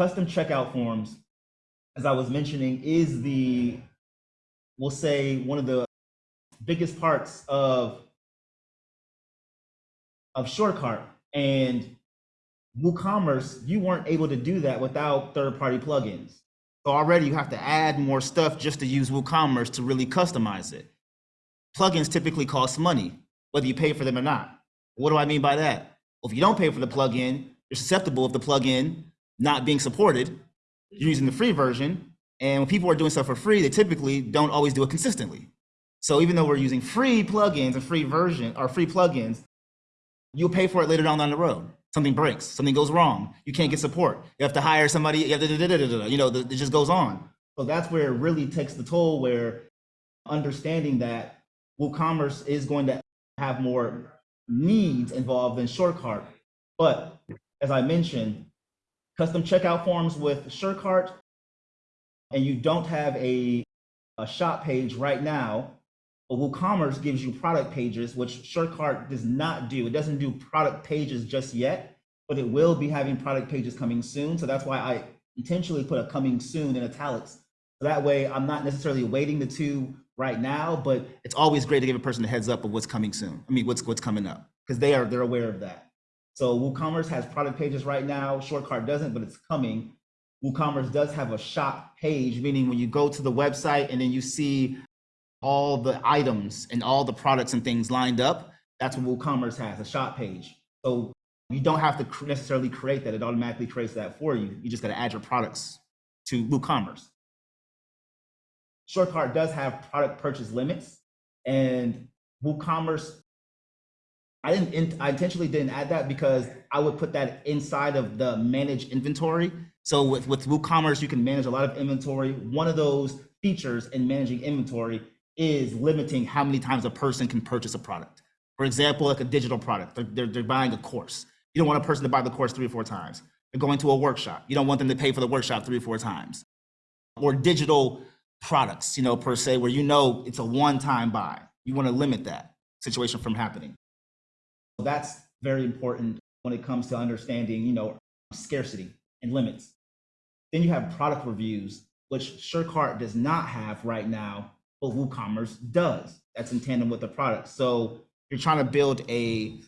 custom checkout forms, as I was mentioning, is the, we'll say, one of the biggest parts of of SureCart and WooCommerce, you weren't able to do that without third-party plugins. So already you have to add more stuff just to use WooCommerce to really customize it. Plugins typically cost money, whether you pay for them or not. What do I mean by that? Well, if you don't pay for the plugin, you're susceptible of the plugin not being supported. You're using the free version, and when people are doing stuff for free, they typically don't always do it consistently. So even though we're using free plugins and free version or free plugins, you'll pay for it later down, down the road. Something breaks, something goes wrong. You can't get support. You have to hire somebody. You, have to, da, da, da, you know, it just goes on. So that's where it really takes the toll. Where understanding that WooCommerce is going to have more needs involved in SureCart, but as I mentioned, custom checkout forms with SureCart, and you don't have a, a shop page right now, WooCommerce gives you product pages, which SureCart does not do. It doesn't do product pages just yet, but it will be having product pages coming soon. So that's why I intentionally put a coming soon in italics. So that way I'm not necessarily waiting the two right now, but it's always great to give a person a heads up of what's coming soon. I mean, what's what's coming up because they are they're aware of that. So WooCommerce has product pages right now. SureCart doesn't, but it's coming. WooCommerce does have a shop page, meaning when you go to the website and then you see all the items and all the products and things lined up, that's what WooCommerce has, a shop page. So you don't have to necessarily create that. It automatically creates that for you. You just got to add your products to WooCommerce. SureCart does have product purchase limits and WooCommerce, I didn't, I intentionally didn't add that because I would put that inside of the manage inventory. So with, with WooCommerce, you can manage a lot of inventory. One of those features in managing inventory is limiting how many times a person can purchase a product. For example, like a digital product, they're, they're, they're, buying a course. You don't want a person to buy the course three or four times. They're going to a workshop. You don't want them to pay for the workshop three or four times. Or digital products, you know, per se, where you know it's a one-time buy. You want to limit that situation from happening. That's very important when it comes to understanding, you know, scarcity and limits. Then you have product reviews, which SureCart does not have right now but WooCommerce does. That's in tandem with the product. So you're trying to build a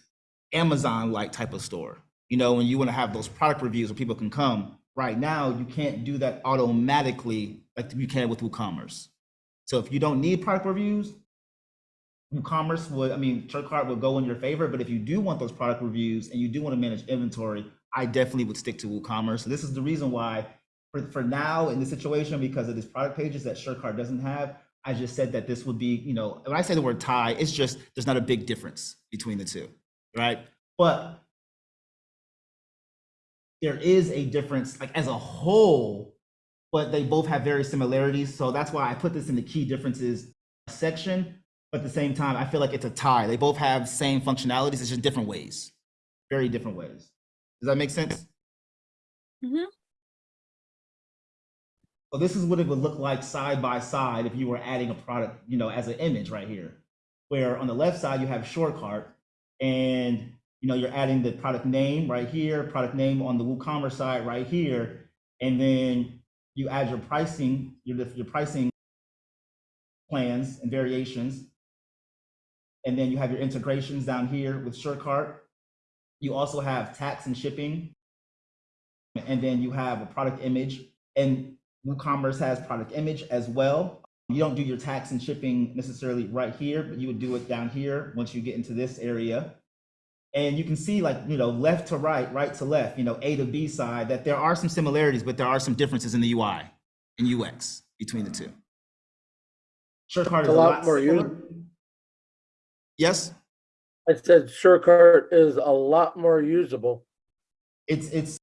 Amazon-like type of store. You know, when you want to have those product reviews where people can come. Right now, you can't do that automatically like you can with WooCommerce. So if you don't need product reviews, WooCommerce would, I mean, SureCart would go in your favor. But if you do want those product reviews and you do want to manage inventory, I definitely would stick to WooCommerce. So this is the reason why, for, for now in this situation, because of these product pages that SureCart doesn't have, I just said that this would be, you know, when I say the word tie, it's just there's not a big difference between the two, right? But there is a difference, like as a whole, but they both have very similarities. So that's why I put this in the key differences section. But at the same time, I feel like it's a tie. They both have same functionalities, it's just different ways, very different ways. Does that make sense? Mm -hmm. So this is what it would look like side by side if you were adding a product, you know, as an image right here, where on the left side you have SureCart and you know, you're adding the product name right here, product name on the WooCommerce side right here, and then you add your pricing, your, your pricing plans and variations. And then you have your integrations down here with SureCart. You also have tax and shipping. And then you have a product image. And WooCommerce has product image as well. You don't do your tax and shipping necessarily right here, but you would do it down here once you get into this area. And you can see like, you know, left to right, right to left, you know, A to B side, that there are some similarities, but there are some differences in the UI and UX between the two. SureCart is a lot, lot more usable. Yes? I said SureCart is a lot more usable. It's it's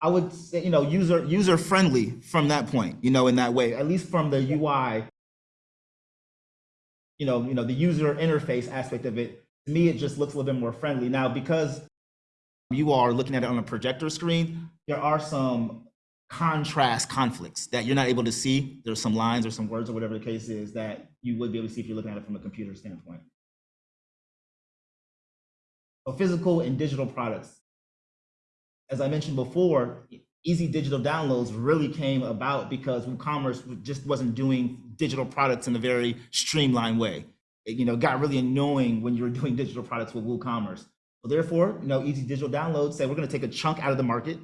I would say, you know, user user friendly from that point, you know, in that way, at least from the UI, you know, you know, the user interface aspect of it. To me, it just looks a little bit more friendly. Now, because you are looking at it on a projector screen, there are some contrast conflicts that you're not able to see. There's some lines or some words or whatever the case is that you would be able to see if you're looking at it from a computer standpoint. So physical and digital products as I mentioned before, easy digital downloads really came about because WooCommerce just wasn't doing digital products in a very streamlined way. It, you know, got really annoying when you were doing digital products with WooCommerce. So therefore, you know, easy digital downloads say we're going to take a chunk out of the market,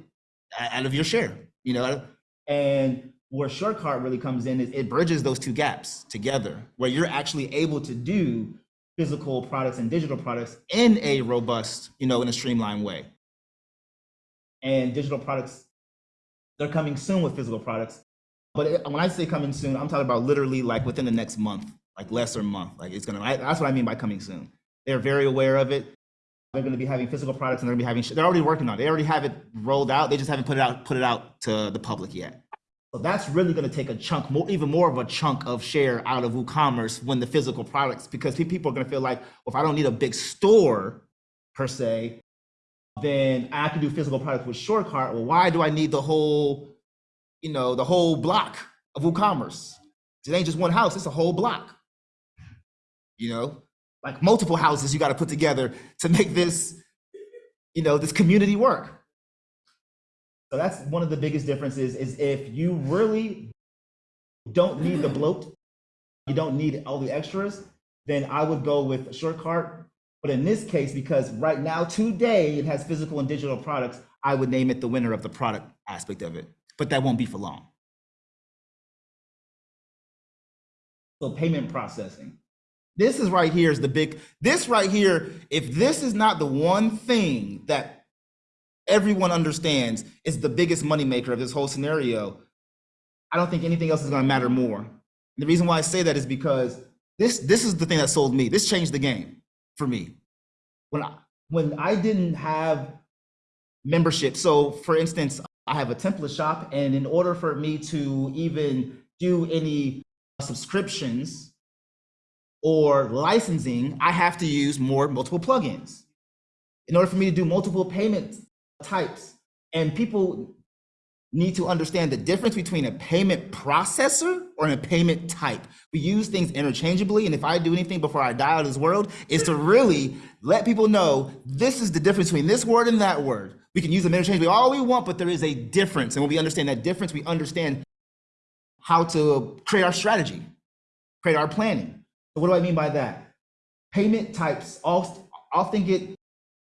out of your share, you know, and where SureCart really comes in is it bridges those two gaps together, where you're actually able to do physical products and digital products in a robust, you know, in a streamlined way. And digital products, they're coming soon with physical products. But it- when I say coming soon, I'm talking about literally like within the next month, like less or month. Like it's gonna, I, that's what I mean by coming soon. They're very aware of it. They're gonna be having physical products and they're gonna be having, they're already working on it. They already have it rolled out. They just haven't put it out, put it out to the public yet. So that's really going to take a chunk, more, even more of a chunk of share out of WooCommerce when the physical products, because people are going to feel like, well, if I don't need a big store per se, then I can do physical products with SureCart. Well, why do I need the whole, you know, the whole block of WooCommerce? It ain't just one house; it's a whole block. You know, like multiple houses you got to put together to make this, you know, this community work. So that's one of the biggest differences is if you really don't need the bloat, you don't need all the extras, then I would go with SureCart. But in this case, because right now, today, it has physical and digital products, I would name it the winner of the product aspect of it. But that won't be for long. So payment processing. This is right here is the big, this right here, if this is not the one thing that everyone understands is the biggest moneymaker of this whole scenario, I don't think anything else is going to matter more. And the reason why I say that is because this this is the thing that sold me. This changed the game for me. When I, when I didn't have membership, so for instance, I have a template shop, and in order for me to even do any subscriptions or licensing, I have to use more multiple plugins. In order for me to do multiple payment types, and people need to understand the difference between a payment processor or a payment type. We use things interchangeably, and if I do anything before I die out of this world, is to really let people know this is the difference between this word and that word. We can use them interchangeably all we want, but there is a difference. And when we understand that difference, we understand how to create our strategy, create our planning. So what do I mean by that? Payment types often get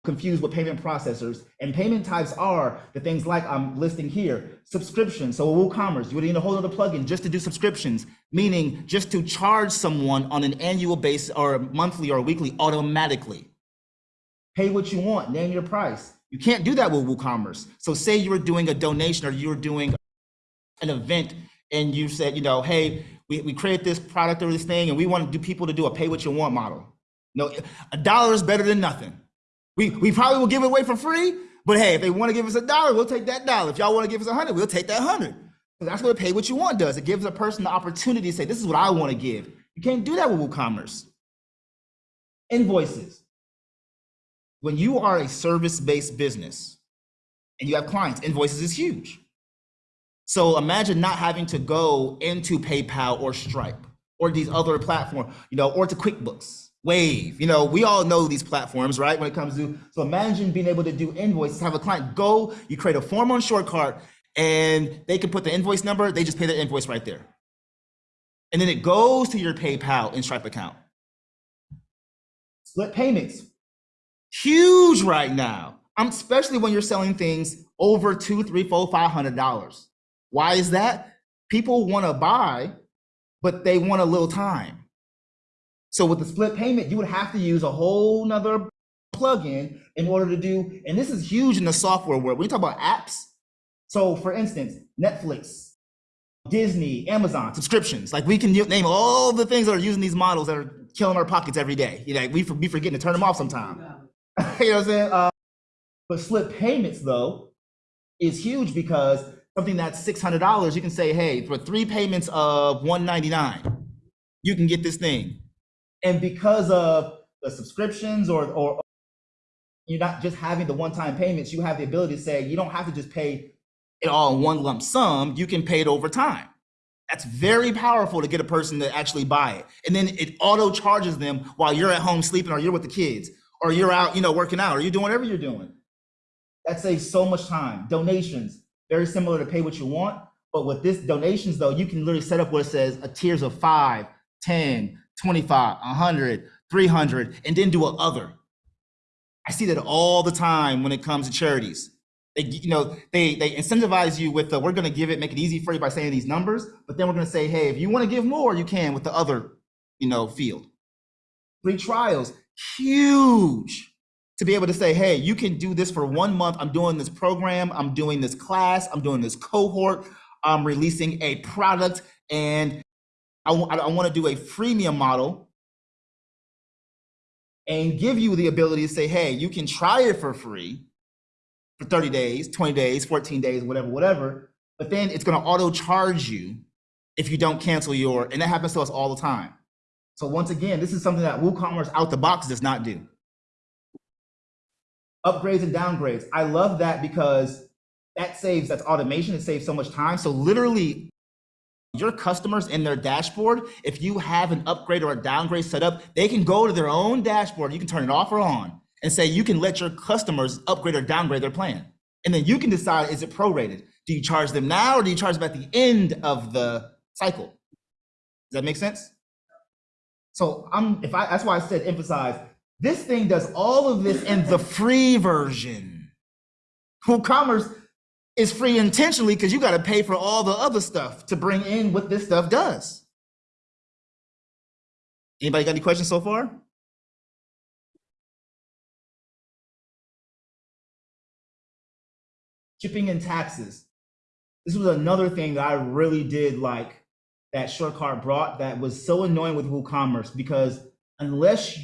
confused with payment processors. And payment types are the things like I'm listing here, subscription. So WooCommerce, you would need a whole other plugin just to do subscriptions, meaning just to charge someone on an annual basis or monthly or weekly automatically. Pay what you want, name your price. You can't do that with WooCommerce. So say you were doing a donation or you were doing an event and you said, you know, hey, we, we create this product or this thing and we want to do people to do a pay what you want model. No, a dollar is better than nothing. We, we probably will give it away for free, but hey, if they want to give us a dollar, we'll take that dollar. If y'all want to give us a hundred, we'll take that hundred. That's what a pay what you want does. It gives a person the opportunity to say, this is what I want to give. You can't do that with WooCommerce. Invoices. When you are a service-based business and you have clients, invoices is huge. So imagine not having to go into PayPal or Stripe or these other platforms, you know, or to QuickBooks Wave, you know, we all know these platforms, right? When it comes to, so imagine being able to do invoices, have a client go, you create a form on SureCart and they can put the invoice number, they just pay the invoice right there. And then it goes to your PayPal and Stripe account. Split payments, huge right now. Especially when you're selling things over two, three, four, five hundred dollars. Why is that? People want to buy, but they want a little time. So with the split payment, you would have to use a whole nother plugin in order to do, and this is huge in the software world. When you talk about apps, so for instance, Netflix, Disney, Amazon, subscriptions, like we can name all the things that are using these models that are killing our pockets every day. You know, we, we forgetting to turn them off sometime. you know what I'm saying? Uh, but split payments though is huge because something that's $600, you can say, hey, for three payments of 199 you can get this thing and because of the subscriptions or or you're not just having the one-time payments, you have the ability to say you don't have to just pay it all in one lump sum. You can pay it over time. That's very powerful to get a person to actually buy it. And then it auto charges them while you're at home sleeping or you're with the kids or you're out, you know, working out or you're doing whatever you're doing. That saves so much time. Donations. Very similar to pay what you want. But with this donations though, you can literally set up where it says a tiers of 5, 10, 25, 100, 300, and then do a other. I see that all the time when it comes to charities. They, you know, they they incentivize you with the we're going to give it, make it easy for you by saying these numbers, but then we're going to say, hey, if you want to give more, you can with the other, you know, field. Free trials, huge to be able to say, hey, you can do this for one month. I'm doing this program, I'm doing this class, I'm doing this cohort, I'm releasing a product, and I, want to do a freemium model and give you the ability to say, hey, you can try it for free for 30 days, 20 days, 14 days, whatever, whatever. But then it's going to auto charge you if you don't cancel your, and that happens to us all the time. So once again, this is something that WooCommerce out the box does not do. Upgrades and downgrades. I love that because that saves, that's automation. It saves so much time. So literally your customers in their dashboard, if you have an upgrade or a downgrade set up, they can go to their own dashboard. You can turn it off or on and say you can let your customers upgrade or downgrade their plan. And then you can decide, is it prorated? Do you charge them now or do you charge them at the end of the cycle? Does that make sense? So I'm if I that's why I said emphasize this thing does all of this in the free version. WooCommerce is free intentionally because you got to pay for all the other stuff to bring in what this stuff does. Anybody got any questions so far? Shipping and taxes. This was another thing that I really did like that SureCart brought that was so annoying with WooCommerce because unless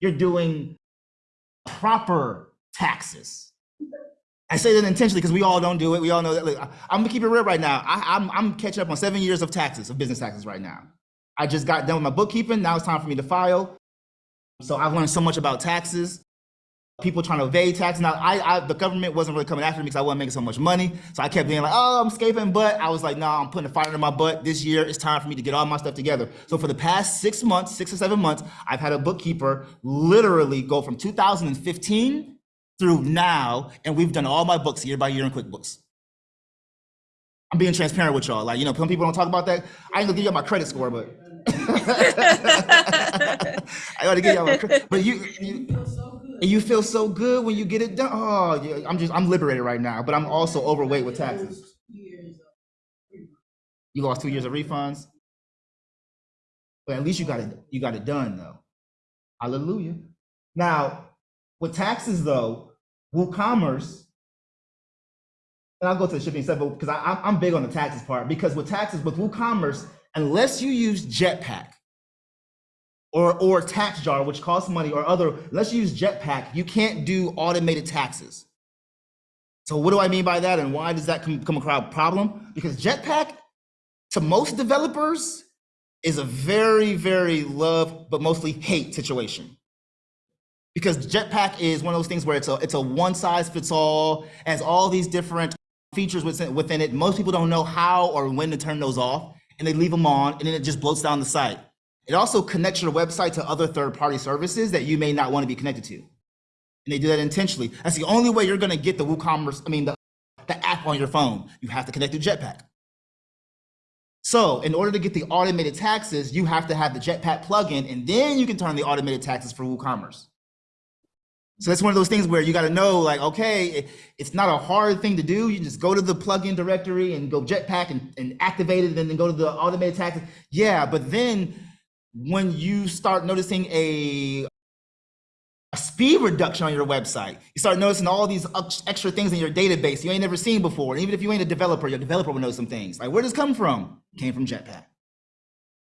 you're doing proper taxes, I say that intentionally because we all don't do it. We all know that. Look, I'm gonna keep it real right now. I, I'm, I'm catching up on seven years of taxes, of business taxes right now. I just got done with my bookkeeping. Now it's time for me to file. So I've learned so much about taxes. People trying to evade taxes. Now, I, I the government wasn't really coming after me because I wasn't making so much money. So I kept being like, oh, I'm escaping. But I was like, no, nah, I'm putting a fire under my butt. This year, it's time for me to get all my stuff together. So for the past six months, six or seven months, I've had a bookkeeper literally go from 2015 through now, and we've done all my books year by year in QuickBooks. I'm being transparent with y'all. Like, you know, some people don't talk about that. I ain't gonna give you my credit score, but I gotta give y'all my credit. But you, you, and you feel so good when you get it done. Oh, yeah, I'm just, I'm liberated right now, but I'm also overweight with taxes. You lost two years of refunds. But at least you got it, you got it done though. Hallelujah. Now, with taxes though, WooCommerce, and I'll go to the shipping stuff, because I, I'm big on the taxes part. Because with taxes, with WooCommerce, unless you use Jetpack or or TaxJar, which costs money, or other, let's use Jetpack, you can't do automated taxes. So what do I mean by that, and why does that come, come across a problem? Because Jetpack, to most developers, is a very, very love, but mostly hate situation because Jetpack is one of those things where it's a it's a one size fits all, has all these different features within, within it. Most people don't know how or when to turn those off, and they leave them on, and then it just bloats down the site. It also connects your website to other third-party services that you may not want to be connected to, and they do that intentionally. That's the only way you're going to get the WooCommerce. I mean, the the app on your phone. You have to connect to Jetpack. So in order to get the automated taxes, you have to have the Jetpack plugin, and then you can turn the automated taxes for WooCommerce. So that's one of those things where you got to know, like, okay, it's not a hard thing to do. You just go to the plugin directory and go Jetpack and, and activate it, and then go to the automated taxes. Yeah, but then when you start noticing a, a speed reduction on your website, you start noticing all these extra things in your database you ain't never seen before. And even if you ain't a developer, your developer will know some things. Like, where does this come from? Came from Jetpack.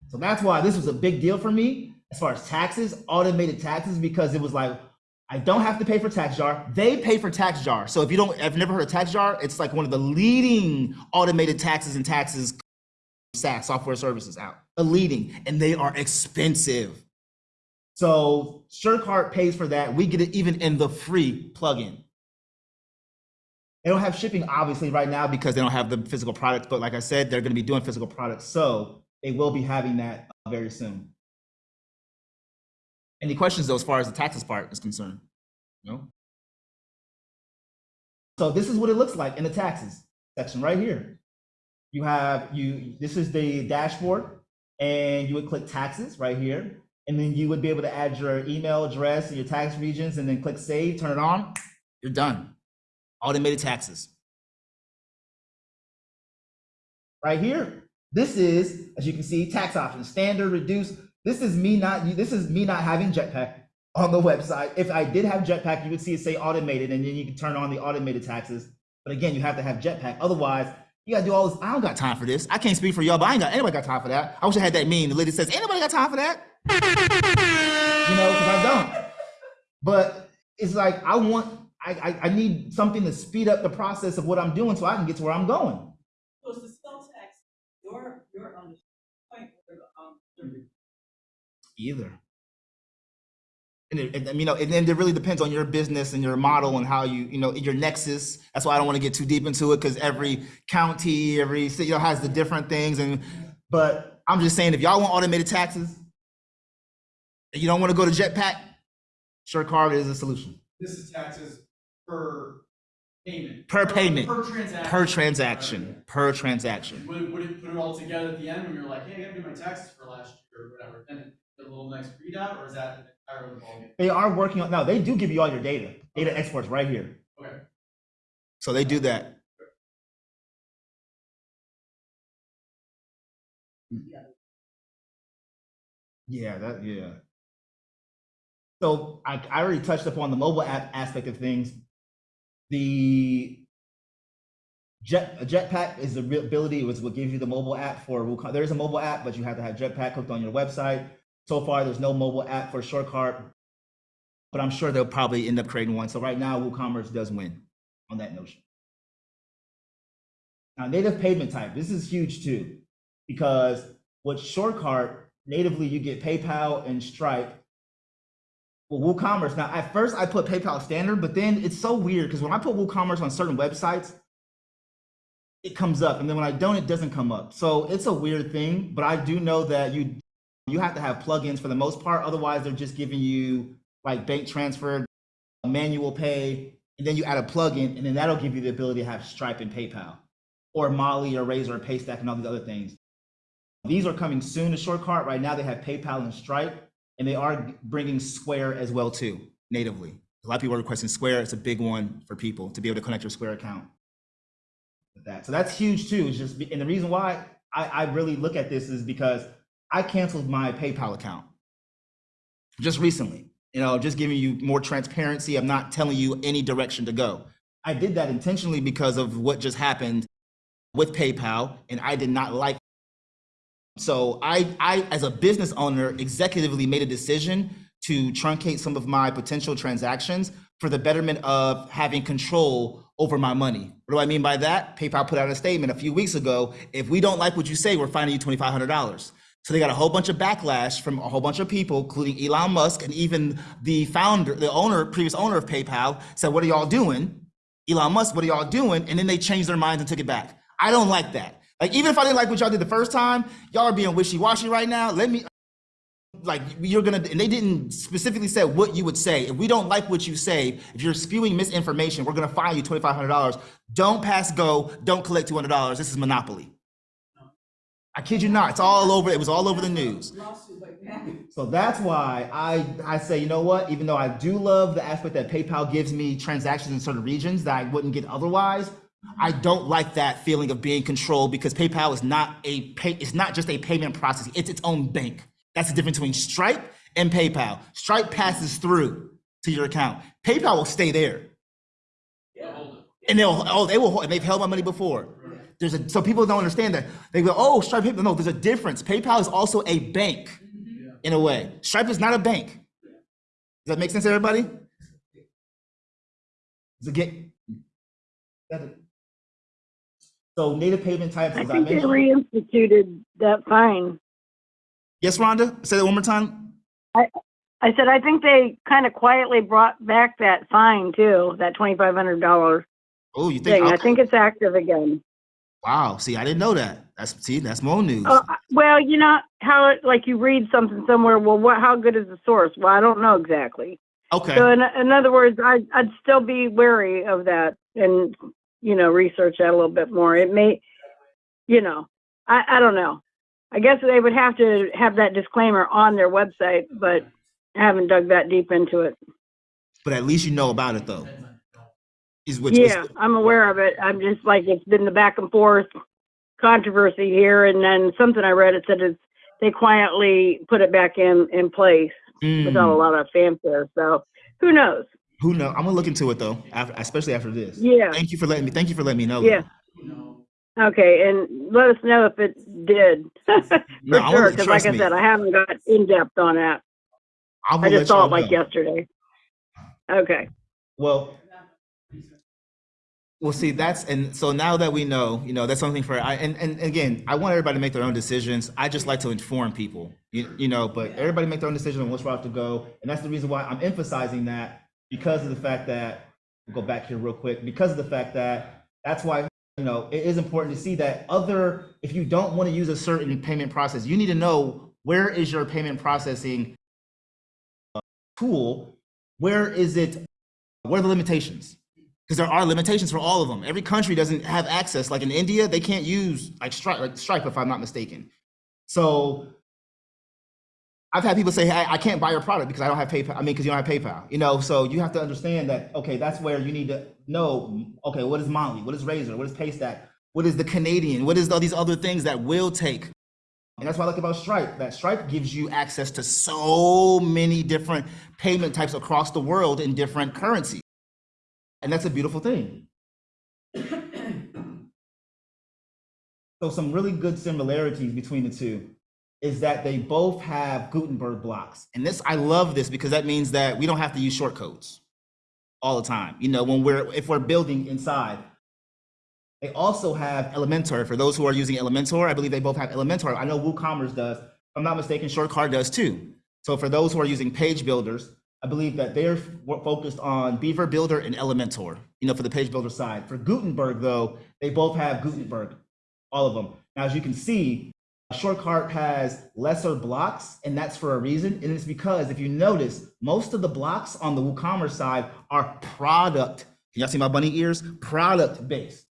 So that's why this was a big deal for me as far as taxes, automated taxes, because it was like, I don't have to pay for TaxJar. They pay for TaxJar. So if you don't, I've never heard of TaxJar, it's like one of the leading automated taxes and taxes SaaS software services out. A leading, and they are expensive. So SureCart pays for that. We get it even in the free plugin. They don't have shipping obviously right now because they don't have the physical products, but like I said, they're going to be doing physical products. So they will be having that uh, very soon. Any questions though, as far as the taxes part is concerned? No? So this is what it looks like in the taxes. section right here. You have you. This is the dashboard, and you would click taxes right here, and then you would be able to add your email address and your tax regions, and then click save. Turn it on. You're done. Automated taxes. Right here. This is, as you can see, tax options, standard, reduced. This is me not. This is me not having Jetpack on the website. If I did have Jetpack, you would see it say automated, and then you can turn on the automated taxes. But again, you have to have Jetpack. Otherwise, you gotta do all this. I don't got time for this. I can't speak for y'all, but I ain't got anybody got time for that. I wish I had that meme. The lady says, "Anybody got time for that?" You know, because I don't. But it's like I want. I, I I need something to speed up the process of what I'm doing so I can get to where I'm going. So it's the sales tax, your, your, um, point, um, Either. And, it, and, you know, and then it really depends on your business and your model and how you, you know, your nexus. That's why I don't want to get too deep into it because every county, every city, you know, has the different things. And but I'm just saying, if y'all want automated taxes, and you don't want to go to Jetpack, SureCart is a solution This is taxes per payment. Per Or payment. Per transaction. per transaction. Per transaction. Would it, would it put it all together at the end when you're like, hey, I gotta do my taxes for last year or whatever, then the little next readout, or is that an entirely ballgame? They are working on now. They do give you all your data, data exports right here. Okay, So they do that. Yeah, Yeah. that, yeah. So I, I already touched upon the mobile app aspect of things. The Jet, Jetpack is the real ability, it was what gives you the mobile app for, Wacom- there is a mobile app, but you have to have Jetpack hooked on your website. So far, there's no mobile app for SureCart, but I'm sure they'll probably end up creating one. So right now, WooCommerce does win on that notion. Now, native payment type, this is huge too, because with SureCart, natively you get PayPal and Stripe. Well, WooCommerce, now at first I put PayPal standard, but then it's so weird because when I put WooCommerce on certain websites, it comes up, and then when I don't, it doesn't come up. So it's a weird thing, but I do know that you you have to have plugins for the most part. Otherwise, they're just giving you like bank transfer, manual pay, and then you add a plugin, and then that'll give you the ability to have Stripe and PayPal, or Mollie or Razor or Paystack and all these other things. These are coming soon to SureCart. Right now, they have PayPal and Stripe, and they are bringing Square as well too, natively. A lot of people are requesting Square. It's a big one for people to be able to connect your Square account that. So that's huge too. It's just, and the reason why I, I really look at this is because I canceled my PayPal account just recently. You know, just giving you more transparency. I'm not telling you any direction to go. I did that intentionally because of what just happened with PayPal, and I did not like. So I, I, as a business owner, executively made a decision to truncate some of my potential transactions for the betterment of having control over my money. What do I mean by that? PayPal put out a statement a few weeks ago. If we don't like what you say, we're fining you $2,500. So they got a whole bunch of backlash from a whole bunch of people, including Elon Musk and even the founder, the owner, previous owner of PayPal said, what are y'all doing? Elon Musk, what are y'all doing? And then they changed their minds and took it back. I don't like that. Like, even if I didn't like what y'all did the first time, y'all are being wishy-washy right now. Let me, like, you're gonna, and they didn't specifically say what you would say. If we don't like what you say, if you're spewing misinformation, we're gonna fine you $2,500. Don't pass go, don't collect $200. This is monopoly. I kid you not, it's all over, it was all over the news. lawsuit like that. So that's why I, I say, you know what, even though I do love the aspect that PayPal gives me transactions in certain regions that I wouldn't get otherwise, I don't like that feeling of being controlled because PayPal is not a pay, it's not just a payment process, it's its own bank. That's the difference between Stripe and PayPal. Stripe passes through to your account. PayPal will stay there. It. And they'll, oh, they will, and they've held my money before. There's a, so people don't understand that. They go, oh, Stripe, PayPal. No, there's a difference. PayPal is also a bank mm-hmm. in a way. Stripe is not a bank. Does that make sense, everybody? Does it get? So native payment types, I as I think they mentioned. reinstituted that fine. Yes, Rhonda, say that one more time. I said, I think they kind of quietly brought back that fine too, that twenty-five hundred dollar Oh, you think? thing. I okay. think it's active again. Wow. See, I didn't know that. That's see, that's more news. Uh, well, you know how, it- like you read something somewhere, well, what, how good is the source? Well, I don't know exactly. Okay. So in, in other words, I, I'd still be wary of that and you know, research that a little bit more. It may, you know, I, I don't know. I guess they would have to have that disclaimer on their website, but I haven't dug that deep into it. But at least you know about it though. Is Yeah, I'm aware of it. I'm just like, it's been the back and forth controversy here. And then something I read, it said it's, they quietly put it back in, in place without a Mm, lot of fanfare. So who knows? who know? I'm gonna look into it though, after, especially after this. Yeah. Thank you for letting me. Thank you for letting me know. Yeah. Okay, and let us know if it did. For No, sure, because like trust I said, I haven't got in depth on that. I, I just saw it like know. yesterday. Okay. Well, well, see, that's and so now that we know, you know, that's something for I and and again, I want everybody to make their own decisions. I just like to inform people, you, you know, but everybody make their own decision on which route to go, and that's the reason why I'm emphasizing that because of the fact that we'll go back here real quick because of the fact that that's why you know it is important to see that other if you don't want to use a certain payment process, you need to know where is your payment processing uh, tool, where is it, where are the limitations? Because there are limitations for all of them. Every country doesn't have access. Like in India, they can't use like Stripe, like Stripe, if I'm not mistaken. So I've had people say, "Hey, I can't buy your product because I don't have PayPal." I mean, because you don't have PayPal. You know, so you have to understand that. Okay, that's where you need to know. Okay, what is Mollie? What is Razor? What is Paystack? What is the Canadian? What is all these other things that will take? And that's what I like about Stripe. That Stripe gives you access to so many different payment types across the world in different currencies. And that's a beautiful thing. so some really good similarities between the two is that they both have Gutenberg blocks. And this, I love this because that means that we don't have to use short codes all the time. You know, when we're, if we're building inside, they also have Elementor. For those who are using Elementor, I believe they both have Elementor. I know WooCommerce does. If I'm not mistaken, SureCart does too. So for those who are using page builders, I believe that they're focused on Beaver Builder and Elementor, you know, for the page builder side. For Gutenberg, though, they both have Gutenberg, all of them. Now, as you can see, SureCart has lesser blocks, and that's for a reason. And it's because if you notice, most of the blocks on the WooCommerce side are product. Can y'all see my bunny ears? Product based.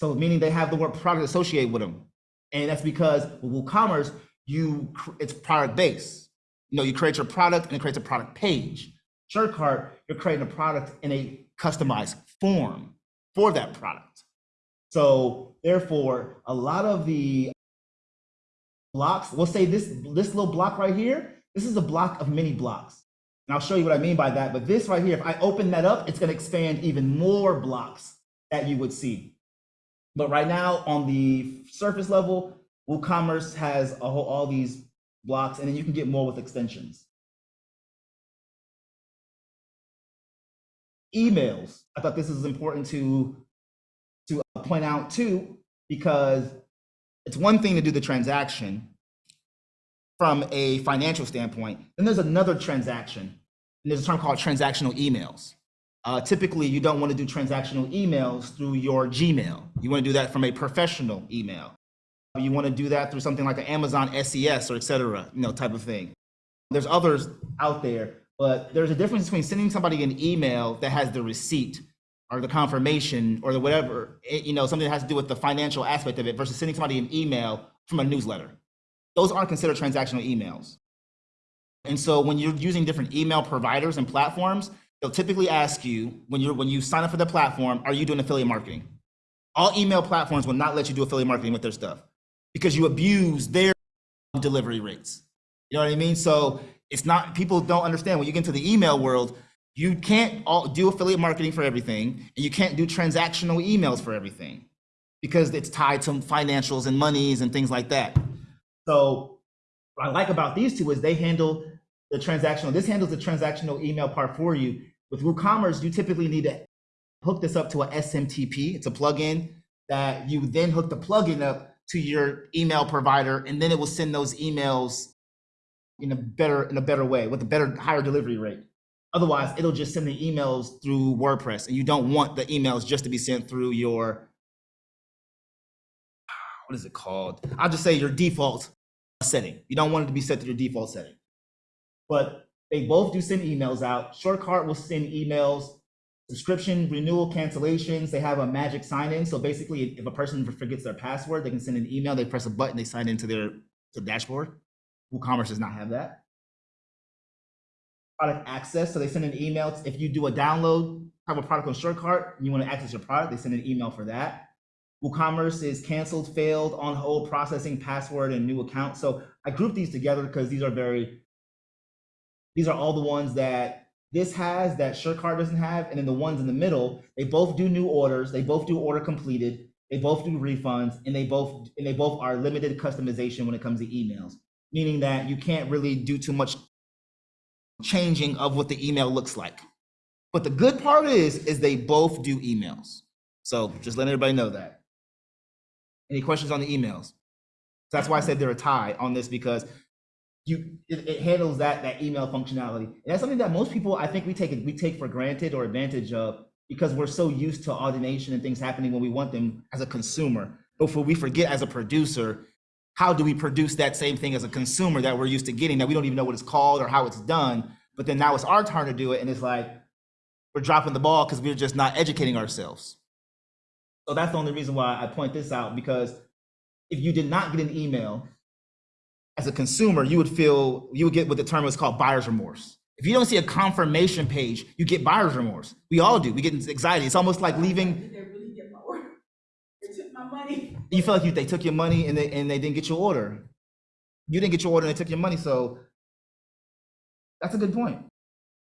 So meaning they have the word product associated with them. And that's because with WooCommerce, you it's product based. You know, you create your product and it creates a product page. SureCart, you're creating a product in a customized form for that product. So therefore, a lot of the blocks, we'll say this this little block right here, this is a block of many blocks. And I'll show you what I mean by that. But this right here, if I open that up, it's going to expand even more blocks that you would see. But right now, on the surface level, WooCommerce has whole, all these blocks, and then you can get more with extensions. Emails. I thought this is important to to uh, point out too, because it's one thing to do the transaction from a financial standpoint. Then there's another transaction, and there's a term called transactional emails. Uh, typically, you don't want to do transactional emails through your Gmail. You want to do that from a professional email. You want to do that through something like an Amazon SES or et cetera, you know, type of thing. There's others out there, but there's a difference between sending somebody an email that has the receipt or the confirmation or the whatever, it- you know, something that has to do with the financial aspect of it versus sending somebody an email from a newsletter. Those aren't considered transactional emails. And so when you're using different email providers and platforms, they'll typically ask you when you're when you sign up for the platform, are you doing affiliate marketing? All email platforms will not let you do affiliate marketing with their stuff because you abuse their delivery rates. You know what I mean? So it's not people don't understand when you get into the email world, you can't all, do affiliate marketing for everything, and you can't do transactional emails for everything because it's tied to financials and monies and things like that. So what I like about these two is they handle the transactional. This handles the transactional email part for you. With WooCommerce, you typically need to hook this up to a SMTP. It's a plugin that you then hook the plugin up to your email provider, and then it will send those emails in a better in a better way with a better higher delivery rate. Otherwise, it'll just send the emails through WordPress, and you don't want the emails just to be sent through your what is it called? I'll just say your default setting. You don't want it to be set to your default setting. But they both do send emails out. SureCart will send emails subscription renewal cancellations. They have a magic sign in. So basically, if a person forgets their password, they can send an email. They press a button, they sign into their to dashboard. WooCommerce does not have that. Product access. So they send an email. If you do a download, have a product on SureCart, and you want to access your product, they send an email for that. WooCommerce is canceled, failed, on hold, processing password and new account. So I grouped these together because these are very, these are all the ones that this has that SureCart doesn't have. And then the ones in the middle, they both do new orders, they both do order completed, they both do refunds, and they both and they both are limited customization when it comes to emails, meaning that you can't really do too much changing of what the email looks like. But the good part is, is they both do emails. So just letting everybody know that. Any questions on the emails? That's why I said they're a tie on this because you it, it handles that that email functionality. And that's something that most people I think we take it we take for granted or advantage of because we're so used to automation and things happening when we want them as a consumer. But we forget as a producer, how do we produce that same thing as a consumer that we're used to getting that we don't even know what it's called or how it's done? But then now it's our turn to do it, and it's like we're dropping the ball because we're just not educating ourselves. So that's the only reason why I point this out because if you did not get an email as a consumer, you would feel you would get what the term is called buyer's remorse. If you don't see a confirmation page, you get buyer's remorse. We all do. We get anxiety. It's almost like leaving. Did they really get my order? They took my money. You feel like you, they took your money and they and they didn't get your order. You didn't get your order and they took your money. So that's a good point.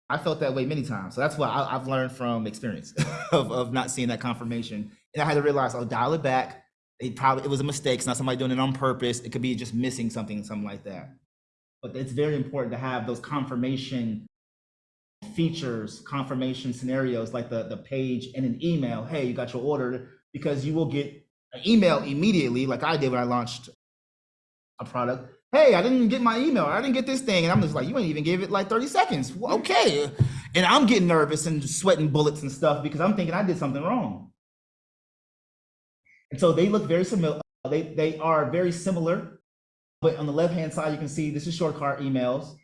I felt that way many times. So that's why I, I've learned from experience of, of not seeing that confirmation. And I had to realize, I'll dial it back. It probably it was a mistake. It's not somebody doing it on purpose. It could be just missing something, something like that. But it's very important to have those confirmation features, confirmation scenarios like the, the page and an email. Hey, you got your order because you will get an email immediately, like I did when I launched a product. Hey, I didn't get my email. I didn't get this thing. And I'm just like, you ain't even give it like 30 seconds. Well, Okay. And I'm getting nervous and sweating bullets and stuff because I'm thinking I did something wrong. And so they look very similar. They, they are very similar. But on the left-hand side, you can see this is SureCart emails.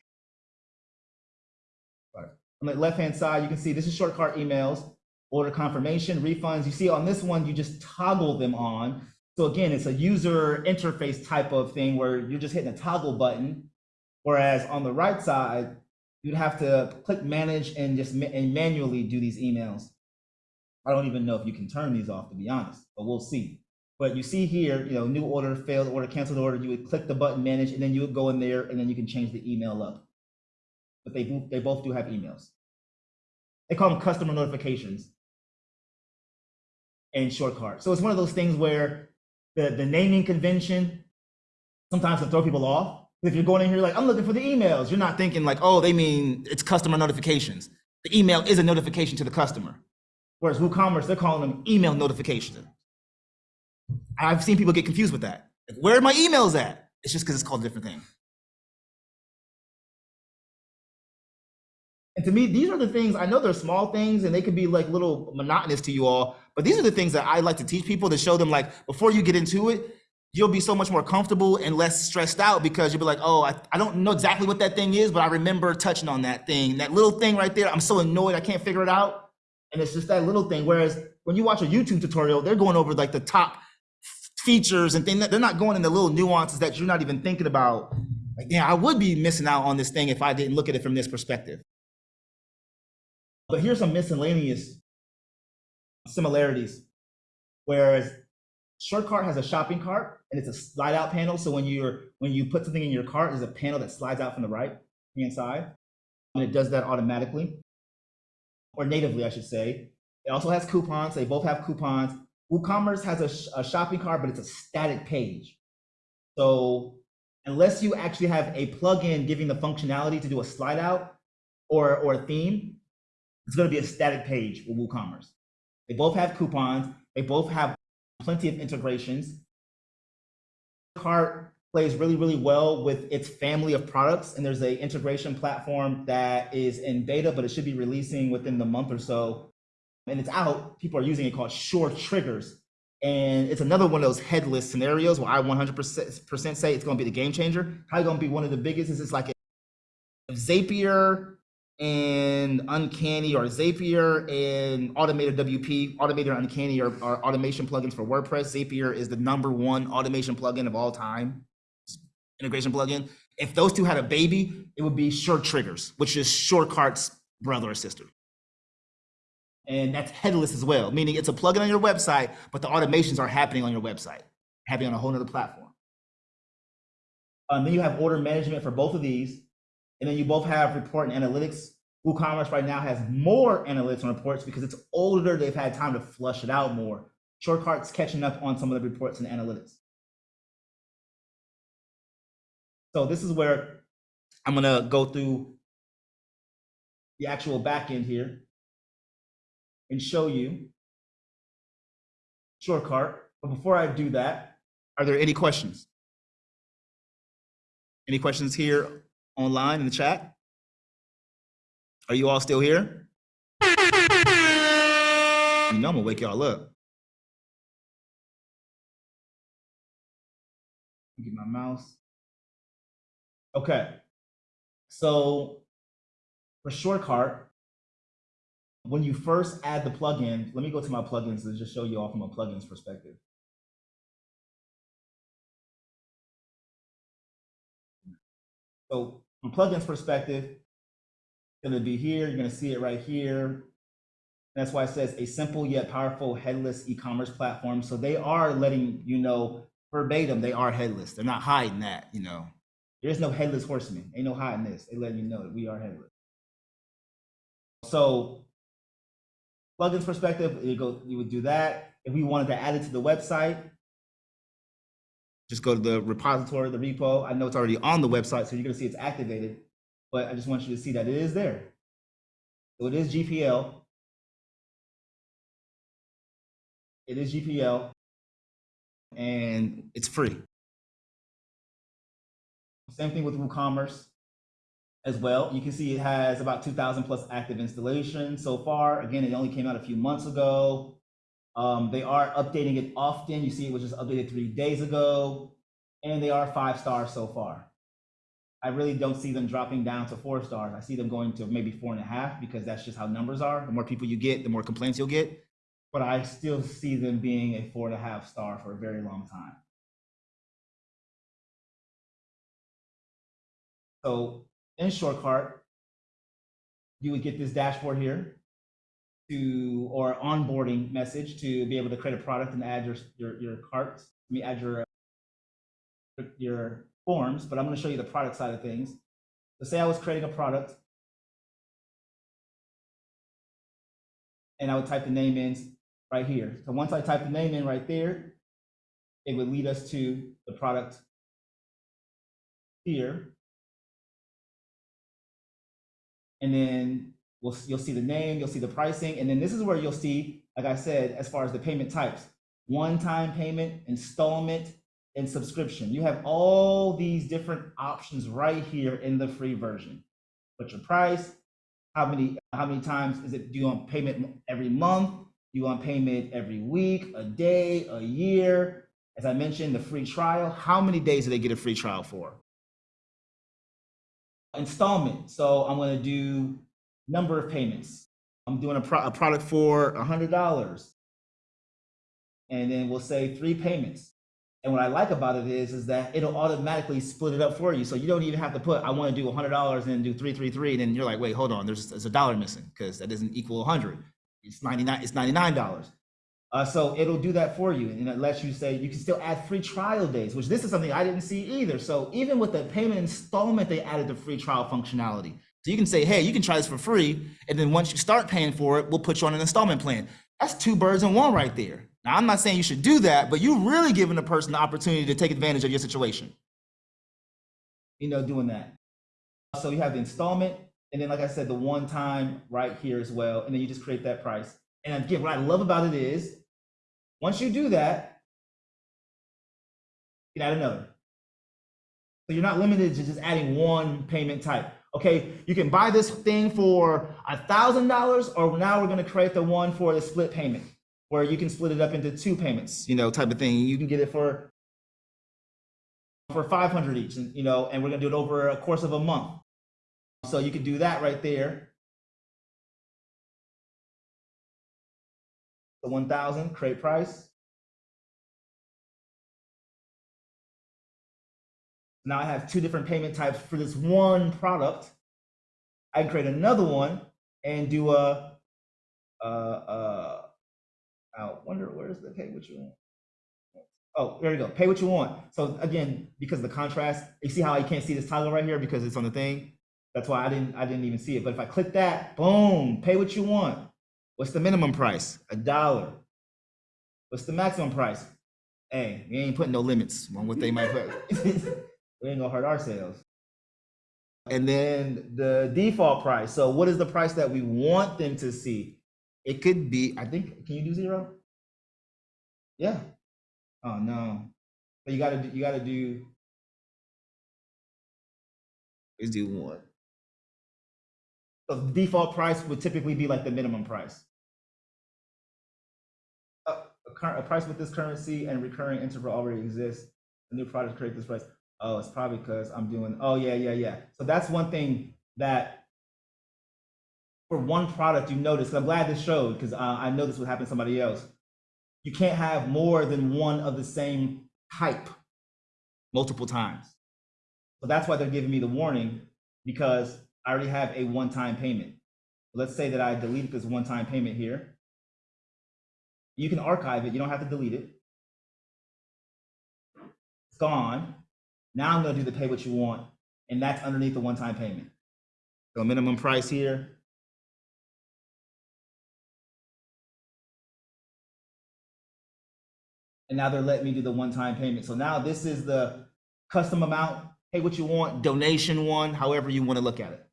On the left-hand side, you can see this is SureCart emails, order confirmation, refunds. You see on this one, you just toggle them on. So again, it's a user interface type of thing where you're just hitting a toggle button. Whereas on the right side, you'd have to click manage and just ma- and manually do these emails. I don't even know if you can turn these off to be honest, but we'll see. But you see here, you know, new order, failed order, canceled order, you would click the button manage and then you would go in there and then you can change the email up. But they, do- they both do have emails. They call them customer notifications and SureCart. So it's one of those things where the, the naming convention sometimes can throw people off. If you're going in here like, I'm looking for the emails, you're not thinking like, oh, they mean it's customer notifications. The email is a notification to the customer. Whereas WooCommerce, they're calling them email notifications. I've seen people get confused with that. Like, where are my emails at? It's just because it's called a different thing. And to me, these are the things, I know they're small things and they could be like little monotonous to you all, but these are the things that I like to teach people to show them like before you get into it, you'll be so much more comfortable and less stressed out because you'll be like, oh, I, I don't know exactly what that thing is, but I remember touching on that thing. That little thing right there, I'm so annoyed I can't figure it out. And it's just that little thing. Whereas when you watch a YouTube tutorial, they're going over like the top features and things. They're not going into little nuances that you're not even thinking about. Like, yeah, I would be missing out on this thing if I didn't look at it from this perspective. But here's some miscellaneous similarities. Whereas SureCart has a shopping cart and it's a slide out panel. So when you're when you put something in your cart, there's a panel that slides out from the right hand side. And it does that automatically. Or natively, I should say. It also has coupons. They both have coupons. WooCommerce has a, sh- a shopping cart, but it's a static page. So unless you actually have a plugin giving the functionality to do a slide out or, or a theme, it's going to be a static page with WooCommerce. They both have coupons. They both have plenty of integrations. Cart plays really, really well with its family of products, and there's a integration platform that is in beta, but it should be releasing within the month or so. And it's out. People are using it called SureTriggers. And it's another one of those headless scenarios where I 100% say it's going to be the game changer. Probably going to be one of the biggest. Is it's like Zapier and Uncanny or Zapier and AutomatorWP, Automated Uncanny are, are automation plugins for WordPress. Zapier is the number one automation plugin of all time, integration plugin. If those two had a baby, it would be SureTriggers, which is SureCart's brother or sister. And that's headless as well, meaning it's a plugin on your website, but the automations are happening on your website, happening on a whole nother platform. Um, then you have order management for both of these. And then you both have report and analytics. WooCommerce right now has more analytics and reports because it's older. They've had time to flush it out more. SureCart's catching up on some of the reports and analytics. So this is where I'm gonna go through the actual backend here and show you SureCart. But before I do that, are there any questions? Any questions here online in the chat? Are you all still here? You know I'm gonna wake y'all up. Get my mouse. Okay. So for SureCart, when you first add the plugin, let me go to my plugins to just show you all from a plugins perspective. So from plugins perspective, it's gonna be here, you're gonna see it right here. That's why it says a simple yet powerful headless e-commerce platform. So they are letting you know verbatim, they are headless. They're not hiding that, you know. There's no headless horseman. Ain't no hiding this. They letting you know that we are headless. So plugins perspective, you go, you would do that. If we wanted to add it to the website, just go to the repository, the repo. I know it's already on the website, so you're gonna see it's activated, but I just want you to see that it is there. So it is GPL. It is GPL, and it's free. Same thing with WooCommerce as well. You can see it has about 2,000 plus active installations so far. Again, it only came out a few months ago. Um, they are updating it often. You see it was just updated three days ago, and they are five stars so far. I really don't see them dropping down to four stars. I see them going to maybe four and a half because that's just how numbers are. The more people you get, the more complaints you'll get. But I still see them being a four and a half star for a very long time. So in SureCart, you would get this dashboard here to or onboarding message to be able to create a product and add your your, your carts. Let me add your your forms, but I'm going to show you the product side of things. So say I was creating a product and I would type the name in right here. So once I type the name in right there, it would lead us to the product here. And then we'll, you'll see the name, you'll see the pricing, and then this is where you'll see, like I said, as far as the payment types, one-time payment, installment, and subscription. You have all these different options right here in the free version. What's your price? How many how many times is it? Do you want payment every month? Do you want payment every week, a day, a year? As I mentioned, the free trial. How many days do they get a free trial for? Installment. So I'm going to do number of payments. I'm doing a, pro a product for $100. And then we'll say three payments. And what I like about it is, is that it'll automatically split it up for you. So you don't even have to put, I want to do $100 and do 333. And then you're like, wait, hold on, there's, there's a dollar missing because that doesn't equal 100. It's 99, it's $99. Uh, so it'll do that for you. And it lets you say, you can still add free trial days, which this is something I didn't see either. So even with the payment installment, they added the free trial functionality. So you can say, hey, you can try this for free. And then once you start paying for it, we'll put you on an installment plan. That's two birds in one right there. Now, I'm not saying you should do that, but you're really giving the person the opportunity to take advantage of your situation. You know, doing that. So you have the installment, and then, like I said, the one time right here as well. And then you just create that price. And again, what I love about it is once you do that, you add another. So you're not limited to just adding one payment type. Okay, you can buy this thing for a thousand dollars, or now we're going to create the one for the split payment, where you can split it up into two payments, you know, type of thing. You can get it for for 500 each, and you know, and we're going to do it over a course of a month. So you can do that right there. The one thousand, create price. Now I have two different payment types for this one product. I can create another one and do a, I wonder where's the pay what you want? Oh, there you go. Pay what you want. So again, because of the contrast, you see how I can't see this toggle right here because it's on the thing. That's why I didn't I didn't even see it. But if I click that, boom, pay what you want. What's the minimum price? A dollar. What's the maximum price? Hey, we ain't putting no limits on what they might put. we ain't gonna hurt our sales. And then the default price. So what is the price that we want them to see? It could be, I think, can you do zero? Yeah. Oh no. But you gotta you gotta do let's do one. So the default price would typically be like the minimum price. A, price with this currency and recurring interval already exists. A new product create this price. Oh, it's probably because I'm doing. Oh yeah, yeah, yeah. So that's one thing that for one product you notice. I'm glad this showed because uh, I know this would happen to somebody else. You can't have more than one of the same type multiple times. So that's why they're giving me the warning because I already have a one-time payment. Let's say that I delete this one-time payment here. You can archive it. You don't have to delete it. It's gone. Now I'm going to do the pay what you want, and that's underneath the one-time payment. So minimum price here. And now they're letting me do the one-time payment. So now this is the custom amount, pay what you want, donation one, however you want to look at it.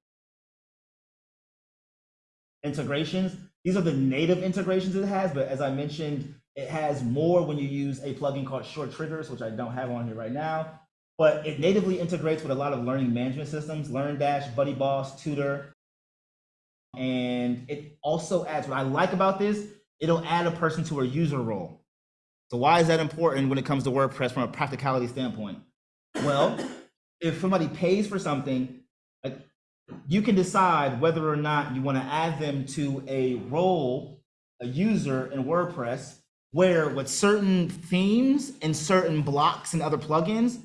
Integrations, these are the native integrations it has, but as I mentioned, it has more when you use a plugin called SureTriggers, which I don't have on here right now. But it natively integrates with a lot of learning management systems, LearnDash, BuddyBoss, Tutor. And it also adds, what I like about this, it'll add a person to a user role. So why is that important when it comes to WordPress from a practicality standpoint? Well, if somebody pays for something, you can decide whether or not you want to add them to a role, a user in WordPress, where with certain themes and certain blocks and other plugins,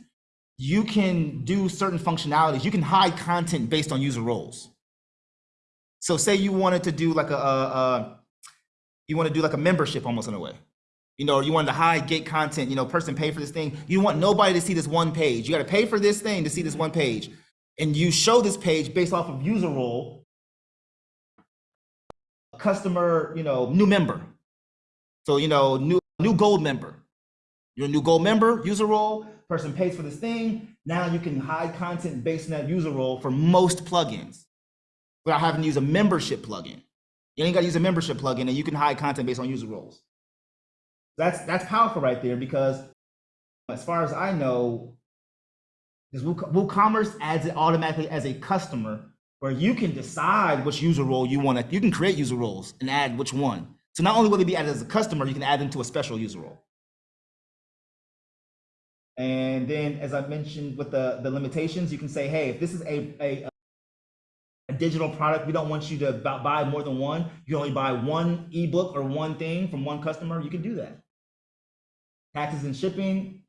you can do certain functionalities. You can hide content based on user roles. So say you wanted to do like a, a, a you want to do like a membership almost in a way you know, you wanted to hide gate content, you know, person pay for this thing. You want nobody to see this one page. You got to pay for this thing to see this one page. And you show this page based off of user role, customer, you know, new member. So, you know, new new gold member. You're a new gold member, user role, person pays for this thing. Now you can hide content based on that user role for most plugins without having to use a membership plugin. You ain't got to use a membership plugin and you can hide content based on user roles. That's that's powerful right there because as far as I know, Woo- WooCommerce adds it automatically as a customer where you can decide which user role you want to, you can create user roles and add which one. So not only will they be added as a customer, you can add them to a special user role. And then, as I mentioned with the, the limitations, you can say, hey, if this is a, a, a digital product, we don't want you to buy more than one. You only buy one ebook or one thing from one customer, you can do that. Taxes and shipping,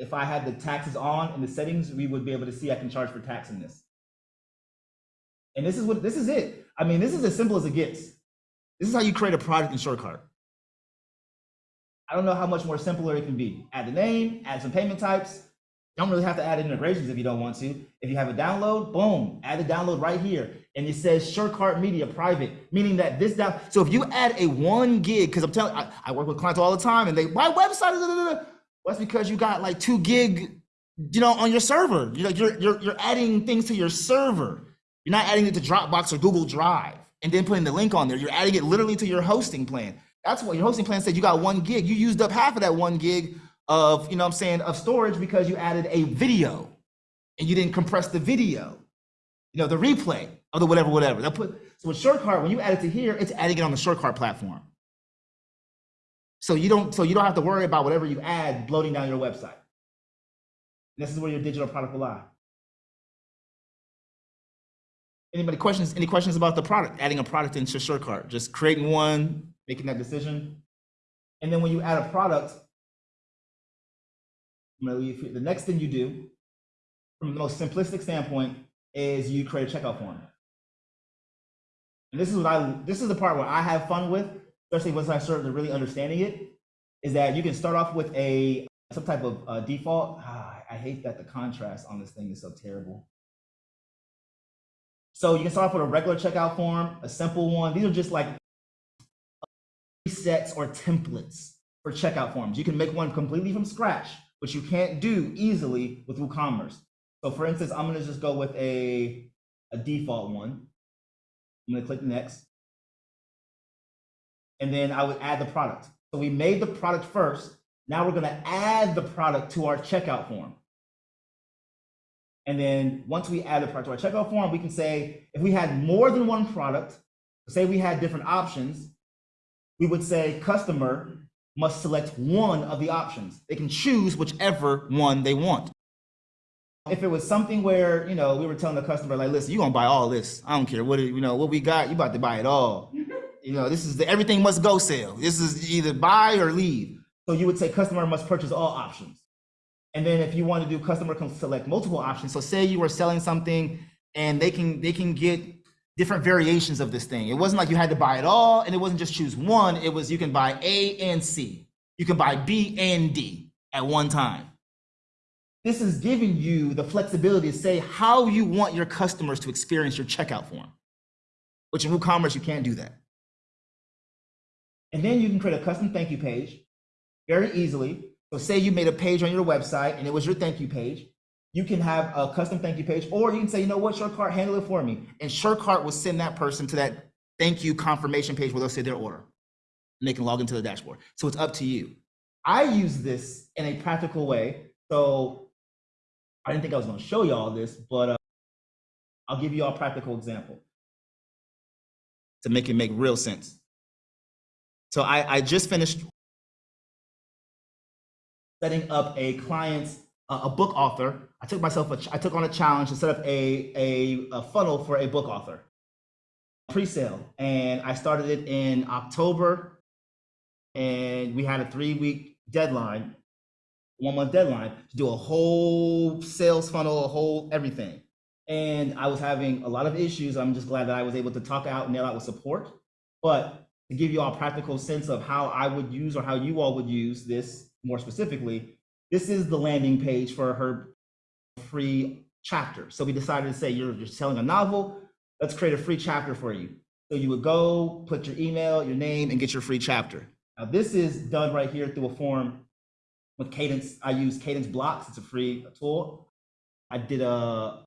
if I had the taxes on in the settings, we would be able to see I can charge for tax in this. And this is what this is it. I mean, this is as simple as it gets. This is how you create a product in SureCart. I don't know how much more simpler it can be. Add the name, add some payment types. Don't really have to add integrations if you don't want to. If you have a download, boom, add the download right here. And it says SureCart Media Private, meaning that this down. So if you add a one gig, because I'm telling, I, I work with clients all the time, and they my website is. Well, that's because you got like two gig, you know, on your server. You're like you're you're you're adding things to your server. You're not adding it to Dropbox or Google Drive and then putting the link on there. You're adding it literally to your hosting plan. That's what your hosting plan said you got one gig. You used up half of that one gig of, you know what I'm saying, of storage because you added a video and you didn't compress the video. You know, the replay of the whatever, whatever. They'll put so with SureCart, when you add it to here, it's adding it on the SureCart platform. So you don't so you don't have to worry about whatever you add bloating down your website. This is where your digital product will lie. Anybody questions? Any questions about the product? Adding a product into SureCart, just creating one, making that decision. And then when you add a product. The next thing you do, from the most simplistic standpoint, is you create a checkout form. And this is what I this is the part where I have fun with, especially once I start to really understanding it, is that you can start off with a some type of uh, default. Ah, I hate that the contrast on this thing is so terrible. So you can start off with a regular checkout form, a simple one. These are just like presets or templates for checkout forms. You can make one completely from scratch, which you can't do easily with WooCommerce. So for instance, I'm gonna just go with a, a default one. I'm gonna click next. And then I would add the product. So we made the product first. Now we're gonna add the product to our checkout form. And then once we add the product to our checkout form, we can say, if we had more than one product, say we had different options, we would say customer must select one of the options. They can choose whichever one they want. If it was something where, you know, we were telling the customer, like, listen, you're gonna buy all this. I don't care what, you know, what we got, you about to buy it all. You know, this is the everything must go sale. This is either buy or leave. So you would say customer must purchase all options. And then if you want to do customer can select multiple options. So say you were selling something and they can they can get different variations of this thing. It wasn't like you had to buy it all and it wasn't just choose one. It was you can buy A and C. You can buy B and D at one time. This is giving you the flexibility to say how you want your customers to experience your checkout form, which in WooCommerce, you can't do that. And then you can create a custom thank you page very easily. So say you made a page on your website and it was your thank you page. You can have a custom thank you page, or you can say, you know what, SureCart, handle it for me. And SureCart will send that person to that thank you confirmation page where they'll say their order. And they can log into the dashboard. So it's up to you. I use this in a practical way. So I didn't think I was gonna show you all this, but uh, I'll give you all a practical example to make it make real sense. So I, I just finished setting up a client's a book author. I took myself a I took on a challenge to set up a, a, a funnel for a book author pre-sale, and I started it in October, and we had a three week deadline, one month deadline to do a whole sales funnel, a whole everything. And I was having a lot of issues. I'm just glad that I was able to talk out and nail out with support. But to give you all a practical sense of how I would use or how you all would use this more specifically, this is the landing page for her free chapter. So we decided to say you're, you're selling a novel, let's create a free chapter for you. So you would go, put your email, your name, and get your free chapter. Now this is done right here through a form with Kadence. I use Kadence Blocks. It's a free tool. I did a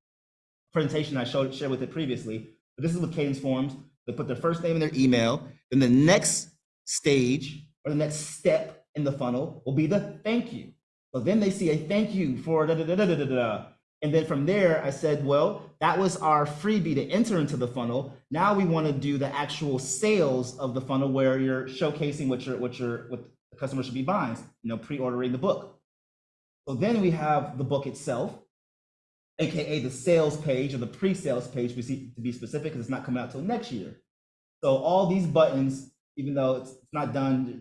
presentation I showed shared with it previously. But this is with Kadence Forms. They put their first name and their email. Then the next stage or the next step in the funnel will be the thank you. So then they see a thank you for da da da da da da da. And then from there, I said, well, that was our freebie to enter into the funnel. Now we want to do the actual sales of the funnel where you're showcasing what your what your what the customer should be buying, you know, pre-ordering the book. So then we have the book itself, aka the sales page or the pre-sales page to be to be specific, because it's not coming out till next year. So all these buttons, even though it's, not done,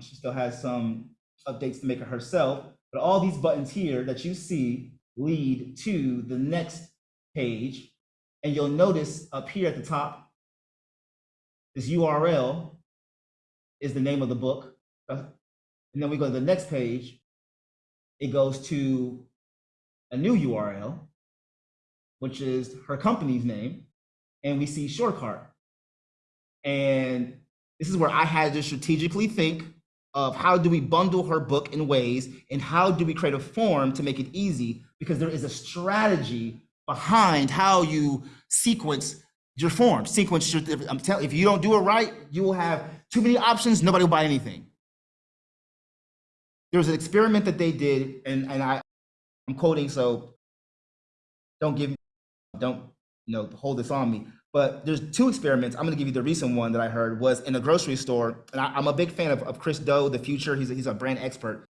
she still has some updates to make it herself. But all these buttons here that you see lead to the next page. And you'll notice up here at the top, this URL is the name of the book. And then we go to the next page. It goes to a new URL, which is her company's name. And we see SureCart. And this is where I had to strategically think of how do we bundle her book in ways and how do we create a form to make it easy because there is a strategy behind how you sequence your form. Sequence your i'm telling if you don't do it right you will have too many options. Nobody will buy anything. There was an experiment that they did and, and i i'm quoting so don't give me, don't you know hold this on me but there's two experiments. I'm going to give you the recent one that I heard was in a grocery store. And I, am a big fan of, of Chris Do, the Futur. He's a, he's a brand expert.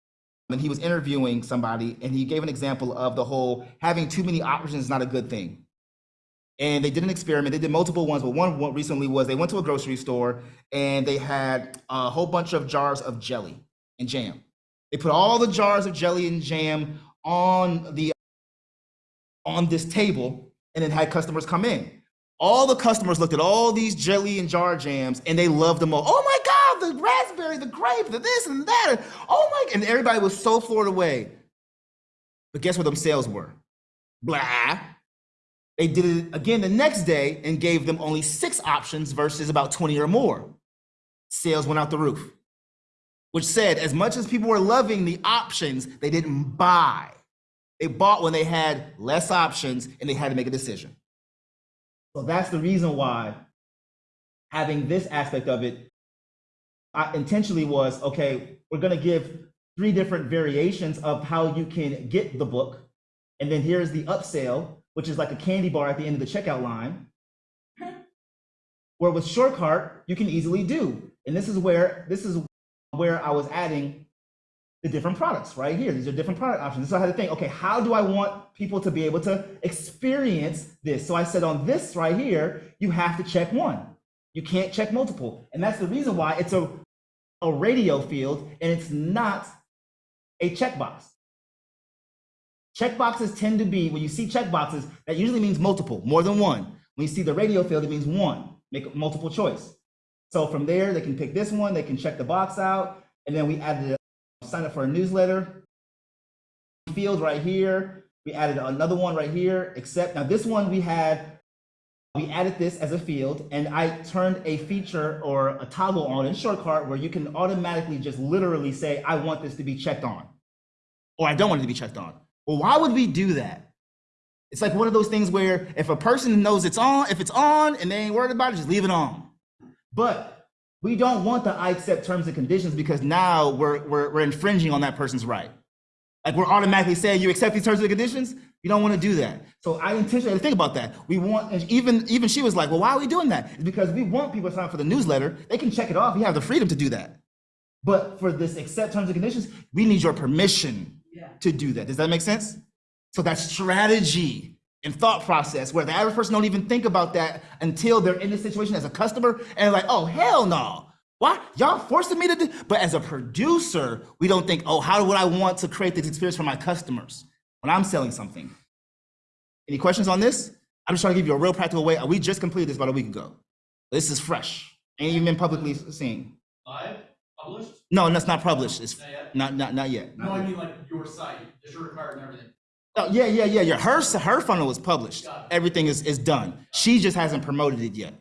And he was interviewing somebody and he gave an example of the whole having too many options is not a good thing. and they did an experiment. They did multiple ones, but one, one recently was they went to a grocery store and they had a whole bunch of jars of jelly and jam. They put all the jars of jelly and jam on the on this table and then had customers come in. All the customers looked at all these jelly and jar jams and they loved them all. Oh my God, the raspberry, the grape, the this and that. oh my, and everybody was so floored away. But guess what them sales were? Blah. They did it again the next day and gave them only six options versus about 20 or more. Sales went out the roof, which said as much as people were loving the options, they didn't buy. They bought when they had less options and they had to make a decision. So that's the reason why having this aspect of it I intentionally was okay, we're going to give three different variations of how you can get the book. And then here's the upsell, which is like a candy bar at the end of the checkout line. Where with SureCart, you can easily do. And this is where this is where I was adding the different products right here. These are different product options. So I had to think, okay, how do I want people to be able to experience this? So I said on this right here, you have to check one. You can't check multiple. And that's the reason why it's a, a radio field and it's not a checkbox. Checkboxes tend to be, when you see checkboxes, that usually means multiple, more than one. When you see the radio field, it means one, make multiple choice. So from there, they can pick this one, they can check the box out, and then we added sign up for a newsletter field right here. We added another one right here, except now this one we had, we added this as a field and I turned a feature or a toggle on in SureCart where you can automatically just literally say, I want this to be checked on, or I don't want it to be checked on. Well, why would we do that? It's like one of those things where if a person knows it's on, if it's on and they ain't worried about it, just leave it on. But we don't want the I accept terms and conditions because now we're, we're, we're infringing on that person's right. Like we're automatically saying you accept these terms and conditions. You don't want to do that. So I intentionally think about that. We want, and even even she was like, well, why are we doing that? It's because we want people to sign up for the newsletter. They can check it off. You have the freedom to do that. But for this accept terms and conditions, we need your permission Yeah. to do that. Does that make sense? So that's strategy and thought process where the average person don't even think about that until they're in this situation as a customer and like, oh hell no. Why? Y'all forcing me to do but as a producer, we don't think, oh, how would I want to create this experience for my customers when I'm selling something? Any questions on this? I'm just trying to give you a real practical way. We just completed this about a week ago. This is fresh. Ain't even been publicly seen. Live, published? No, and that's not published. It's Not yet? not not not yet. No, I mean like your site, the SureCart and everything. Oh, yeah, yeah, yeah, yeah. Her her funnel is published. Everything is is done. She just hasn't promoted it yet.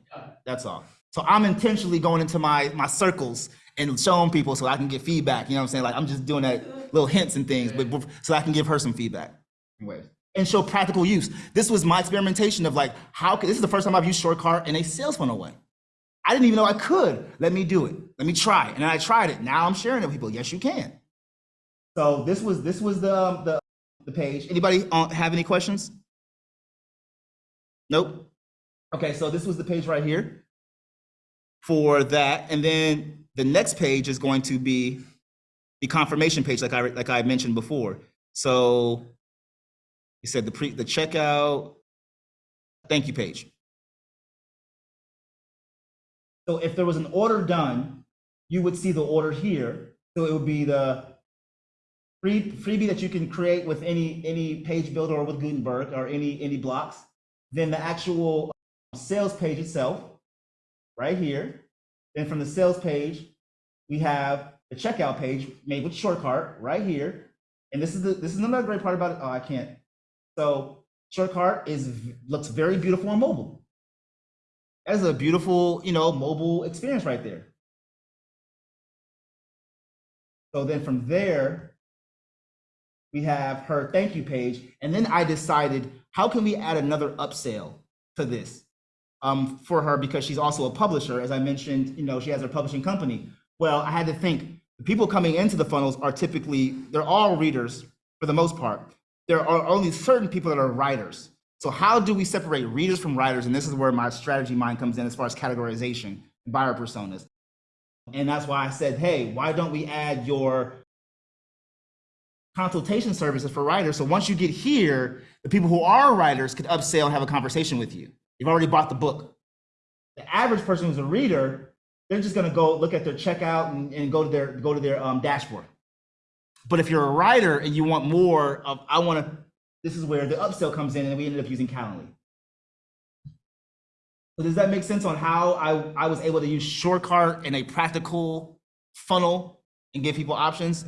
That's all. So I'm intentionally going into my my circles and showing people so I can get feedback. You know what I'm saying? Like I'm just doing that little hints and things, but so I can give her some feedback. Anyways. And show practical use. This was my experimentation of like, how could this is the first time I've used SureCart in a sales funnel way. I didn't even know I could. Let me do it. Let me try it. And I tried it. Now I'm sharing it with people. Yes, you can. So this was this was the the the page. Anybody uh, have any questions? Nope. Okay, so this was the page right here for that, and then the next page is going to be the confirmation page, like I like I mentioned before. So you said the pre the checkout thank you page. So if there was an order done, you would see the order here. So it would be the free freebie that you can create with any any page builder or with Gutenberg or any any blocks. Then the actual um, sales page itself, right here. Then from the sales page, we have the checkout page made with SureCart right here. And this is the this is another great part about it. Oh, I can't. So SureCart is looks very beautiful on mobile. That's a beautiful, you know, mobile experience right there. So then from there, we have her thank you page. And then I decided, how can we add another upsell to this um, for her? Because she's also a publisher. As I mentioned, you know, she has her publishing company. Well, I had to think the people coming into the funnels are typically, they're all readers for the most part. There are only certain people that are writers. So how do we separate readers from writers? And this is where my strategy mind comes in as far as categorization, buyer personas. And that's why I said, hey, why don't we add your consultation services for writers? So once you get here, the people who are writers could upsell and have a conversation with you. You've already bought the book. The average person who's a reader, they're just gonna go look at their checkout and, and go to their go to their um, dashboard. But if you're a writer and you want more of, I want to, this is where the upsell comes in, and we ended up using Calendly. Does that make sense on how I, I was able to use SureCart in a practical funnel and give people options?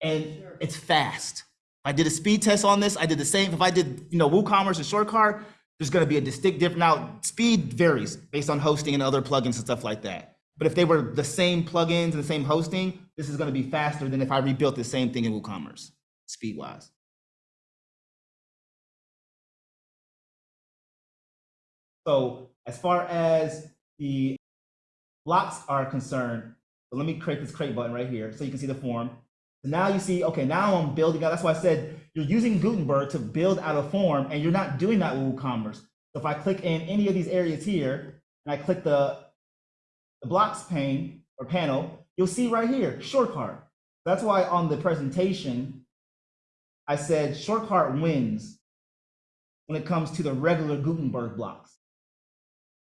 And it's fast. I did a speed test on this. I did the same. If I did, you know, WooCommerce and SureCart, there's going to be a distinct difference. Now, speed varies based on hosting and other plugins and stuff like that. But if they were the same plugins and the same hosting, this is going to be faster than if I rebuilt the same thing in WooCommerce, speed wise. So as far as the blocks are concerned, let me create this create button right here so you can see the form. Now you see, okay, now I'm building out. That's why I said you're using Gutenberg to build out a form and you're not doing that with WooCommerce. So if I click in any of these areas here and I click the, the blocks pane or panel, you'll see right here, SureCart. That's why on the presentation, I said SureCart wins when it comes to the regular Gutenberg blocks.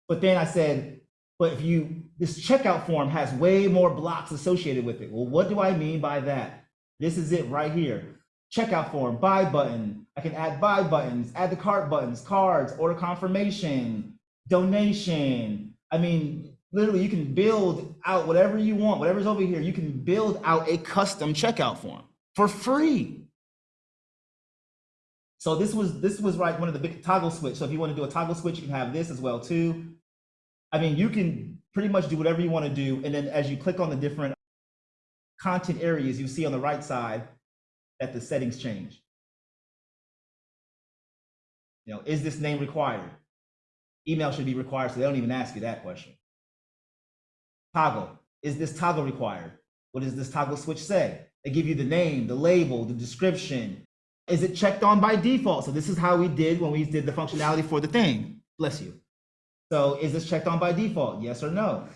But then I said, but if you, this checkout form has way more blocks associated with it. Well, what do I mean by that? This is it right here. Checkout form, buy button. I can add buy buttons, add the cart buttons, cards, order confirmation, donation. I mean, literally you can build out whatever you want, whatever's over here, you can build out a custom checkout form for free. So this was this was like one of the big toggle switch. So if you want to do a toggle switch, you can have this as well too. I mean, you can pretty much do whatever you want to do. And then as you click on the different content areas, you see on the right side that the settings change. You know, is this name required? Email should be required, so they don't even ask you that question. Toggle, is this toggle required? What does this toggle switch say? They give you the name, the label, the description. Is it checked on by default? So this is how we did when we did the functionality for the thing. Bless you. So is this checked on by default? Yes or no?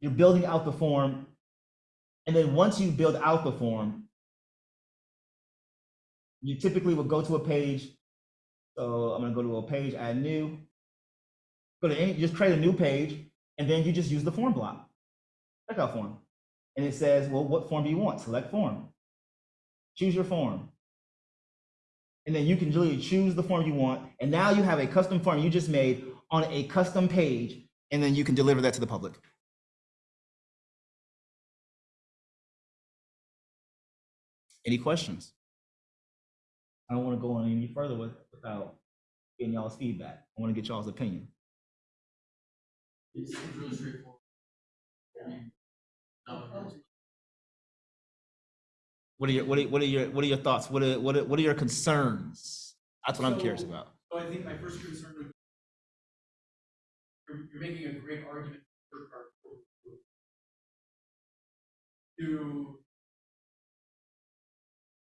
You're building out the form. And then once you build out the form, you typically will go to a page. So I'm gonna go to a page, add new. Go to any, just create a new page, and then you just use the form block, checkout form. And it says, well, what form do you want? Select form. Choose your form. And then you can really choose the form you want. And now you have a custom form you just made on a custom page, and then you can deliver that to the public. Any questions? I don't want to go on any further with, without getting y'all's feedback. I want to get y'all's opinion. It's really straightforward. No, What are your what are, what are your what are your thoughts? What are what are, what are your concerns? That's what I'm curious about. So I think my first concern would, you're, you're making a great argument. To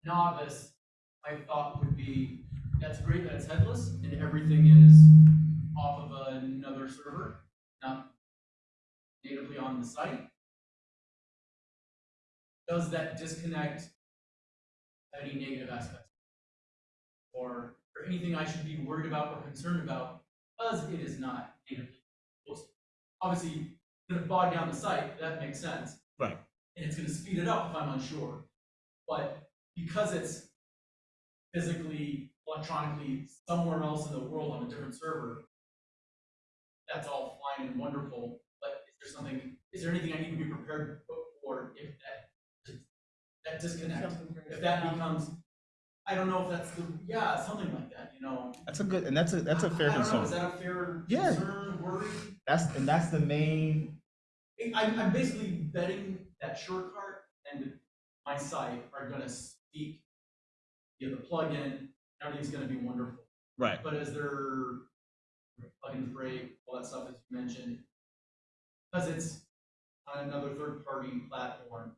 novice, my thought would be, that's great that it's headless and everything is off of another server, not natively on the site. Does that disconnect any negative aspects? or, or anything I should be worried about or concerned about, because it is not natively. Obviously, gonna bog down the site, that makes sense, Right. and it's gonna speed it up if I'm unsure. But because it's physically, electronically, somewhere else in the world on a different server, that's all fine and wonderful, but is there something, is there anything I need to be prepared for if that, that disconnect, if that becomes, I don't know if that's the, yeah, something like that, you know? That's a good and that's a that's a fair I- I don't know, concern. Is that a fair Yeah. concern, worry? That's and that's the main I- I'm, I'm basically betting that SureCart and my site are gonna speak, you know, the plugin, everything's gonna be wonderful. right. But as their plugins break, all that stuff as you mentioned, because it's on another third-party platform,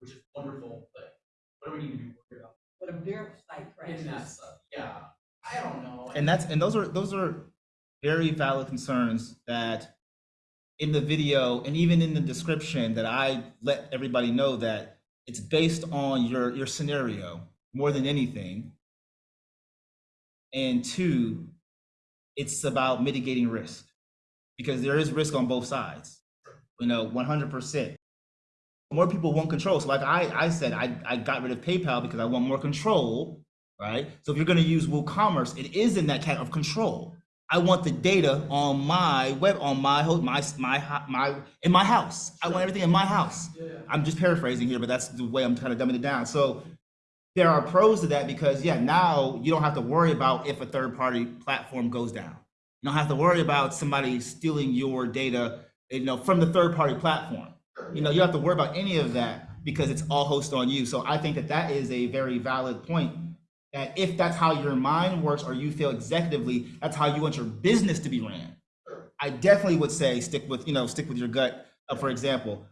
which is wonderful, but what do we need to be worried about But if their site in that crashes, stuff? Yeah, I don't know. And that's and those are those are very valid concerns that in the video and even in the description that I let everybody know that it's based on your your scenario more than anything. And two, it's about mitigating risk because there is risk on both sides. You know, 100%. More people want control. So, like I, I said, I, I got rid of PayPal because I want more control, right? So, if you're going to use WooCommerce, it is in that kind of control. I want the data on my web, on my my my my in my house. I want everything in my house. Yeah. I'm just paraphrasing here, but that's the way I'm kind of dumbing it down. So there are pros to that because yeah, now you don't have to worry about if a third party platform goes down. You don't have to worry about somebody stealing your data, you know, from the third party platform. You know, you don't have to worry about any of that because it's all hosted on you. So I think that that is a very valid point. If that's how your mind works or you feel executively, that's how you want your business to be ran. I definitely would say stick with, you know, stick with your gut, uh, for example,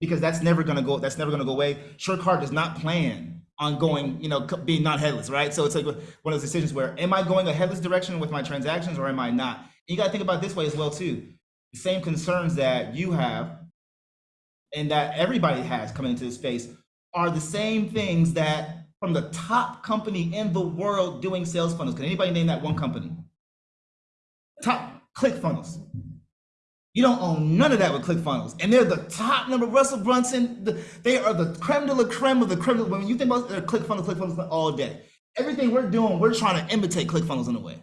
because that's never gonna go, that's never gonna go away. SureCart does not plan on going, you know, being not headless, right? So it's like one of those decisions where, am I going a headless direction with my transactions or am I not? And you gotta think about this way as well too. The same concerns that you have and that everybody has coming into this space are the same things that from the top company in the world doing sales funnels. Can anybody name that one company? Top ClickFunnels. You don't own none of that with ClickFunnels. And they're the top number. Russell Brunson, the, they are the creme de la creme of the creme. de- When you think about uh, ClickFunnels, ClickFunnels all day. Everything we're doing, we're trying to imitate ClickFunnels in a way.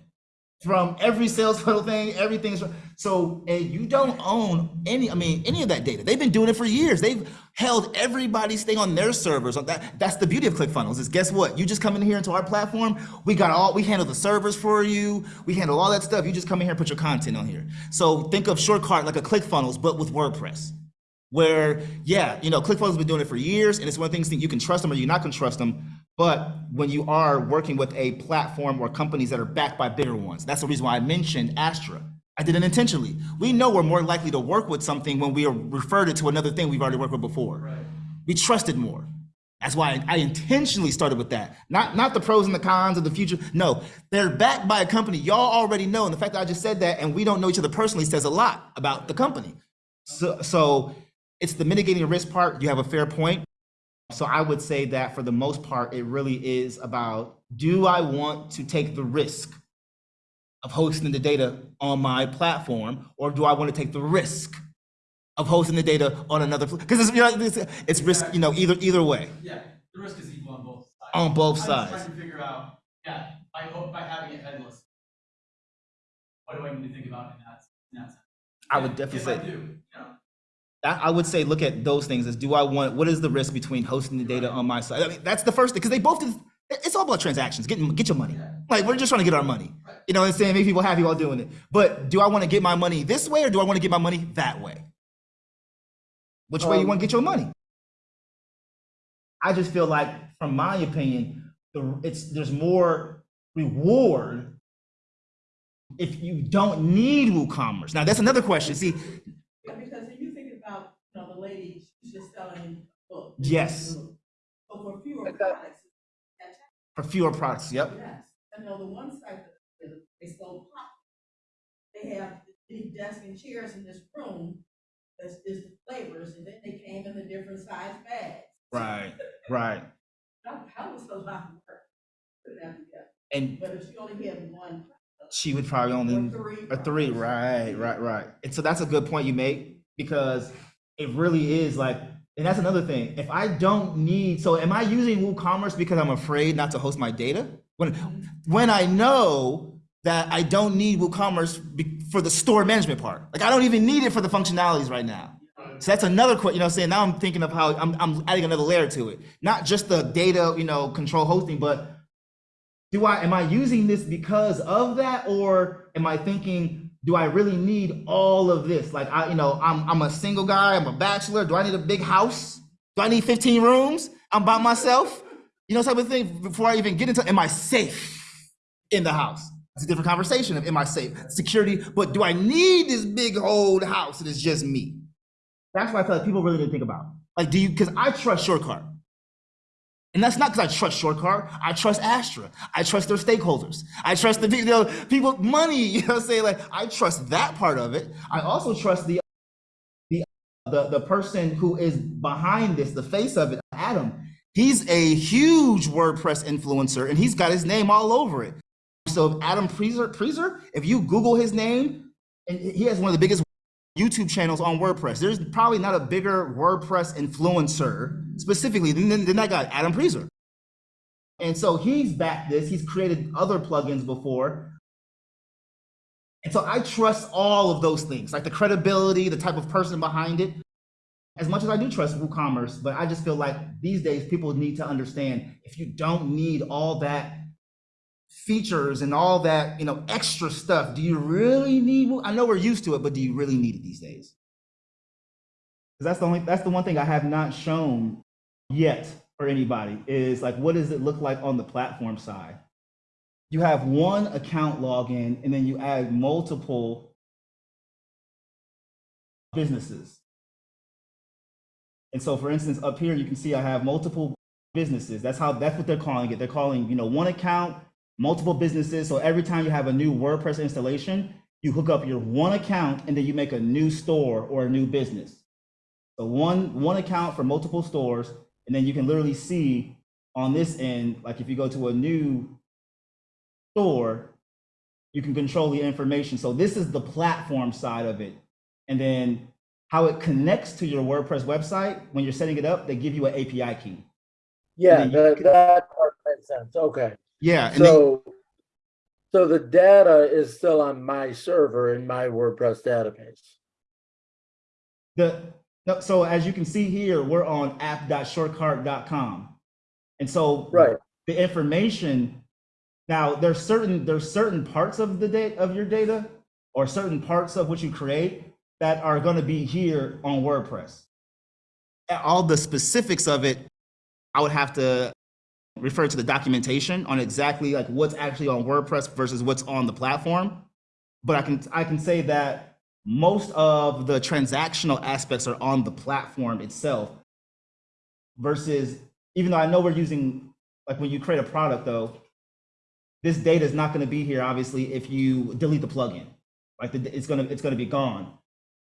From every sales funnel thing, everything's so and you don't own any. I mean, any of that data. They've been doing it for years. They've held everybody's thing on their servers. That that's the beauty of ClickFunnels. Is guess what? You just come in here into our platform. We got all. We handle the servers for you. We handle all that stuff. You just come in here and put your content on here. So think of SureCart like a ClickFunnels, but with WordPress where yeah you know clickfunnels has been doing it for years and it's one of the things that you can trust them or you're not to trust them but when you are working with a platform or companies that are backed by bigger ones that's the reason why i mentioned astra i did it intentionally we know we're more likely to work with something when we are referred it to another thing we've already worked with before Right. we trusted more that's why I intentionally started with that. Not not the pros and the cons of the future. No, they're backed by a company y'all already know. And the fact that I just said that and we don't know each other personally says a lot about the company. So so it's the mitigating risk part. You have a fair point. So I would say that for the most part, it really is about do I want to take the risk of hosting the data on my platform, or do I want to take the risk of hosting the data on another? Because it's, you know, it's, it's risk, you know, either either way. Yeah, the risk is equal on both sides. On both I'm sides. trying to figure out, yeah, by, by having it headless, what do I need to think about in that, in that sense? I would definitely If I say- do, you know, I I would say look at those things as do I want what is the risk between hosting the data on my side? I mean, that's the first thing because they both do, it's all about transactions. Get get your money. Like we're just trying to get our money. You know what I'm saying? Make people happy while doing it. But do I want to get my money this way or do I want to get my money that way? Which way you Um, want to get your money? I just feel like, from my opinion, the it's there's more reward if you don't need WooCommerce. Now that's another question. See, Yeah, because if you think about, you know, the lady, she's just selling books. Yes. So for fewer products, for fewer products. Yep. Yes, I know the one site that that they sold pop. They have the desk and chairs in this room, that's is the flavors, and then they came in the different size bags. Right. Right. That, that was a lot of work. Put that together, And but if she only had one. she would probably Or only three. a three. Right. Right. Right. And so that's a good point you make because it really is like, and that's another thing. If I don't need, so am I using WooCommerce because I'm afraid not to host my data? When when I know that I don't need WooCommerce for the store management part, like I don't even need it for the functionalities right now. So that's another question, you know, I'm saying now I'm thinking of how I'm, I'm adding another layer to it. Not just the data, you know, control hosting, but do I, am I using this because of that? Or am I thinking, do I really need all of this? Like I, you know, I'm, I'm a single guy, I'm a bachelor. Do I need a big house? Do I need 15 rooms? I'm by myself. You know, type of thing before I even get into, am I safe in the house? It's a different conversation of am I safe? Security, but do I need this big old house that is just me? That's why I feel like people really didn't think about. Like, do you, because I trust SureCart. And that's not because I trust SureCart. I trust Astra. I trust their stakeholders. I trust the people, you know, people, money, you know, say like, I trust that part of it. I also trust the, the, the, the person who is behind this, the face of it, Adam. He's a huge WordPress influencer and he's got his name all over it. So Adam Preiser, Preiser, if you Google his name, and he has one of the biggest YouTube channels on WordPress. There's probably not a bigger WordPress influencer specifically than, than that guy, Adam Preiser. And so he's backed this. He's created other plugins before. And so I trust all of those things, like the credibility, the type of person behind it, as much as I do trust WooCommerce. But I just feel like these days people need to understand if you don't need all that features and all that, you know, extra stuff, do you really need? I know we're used to it, but do you really need it these days? 'Cause that's the only that's the one thing I have not shown yet for anybody is like what does it look like on the platform side? You have one account login and then you add multiple businesses. And so for instance, up here you can see I have multiple businesses. That's how that's what they're calling it. They're calling, you know, one account, multiple businesses. So every time you have a new WordPress installation, you hook up your one account and then you make a new store or a new business. So one one account for multiple stores, and then you can literally see on this end, like if you go to a new store, you can control the information. So this is the platform side of it. And then how it connects to your WordPress website, when you're setting it up, they give you an API key. Yeah, that, that part makes sense. Okay. Yeah. And then, So, so the data is still on my server in my WordPress database. the, no, so as you can see here, we're on app.surecart.com. And so Right. the information now there's certain there's certain parts of the data of your data or certain parts of what you create that are going to be here on WordPress. All the specifics of it, I would have to refer to the documentation on exactly like what's actually on WordPress versus what's on the platform. But I can I can say that most of the transactional aspects are on the platform itself versus even though I know we're using like when you create a product though, this data is not going to be here obviously if you delete the plugin. Like the, it's gonna it's gonna be gone.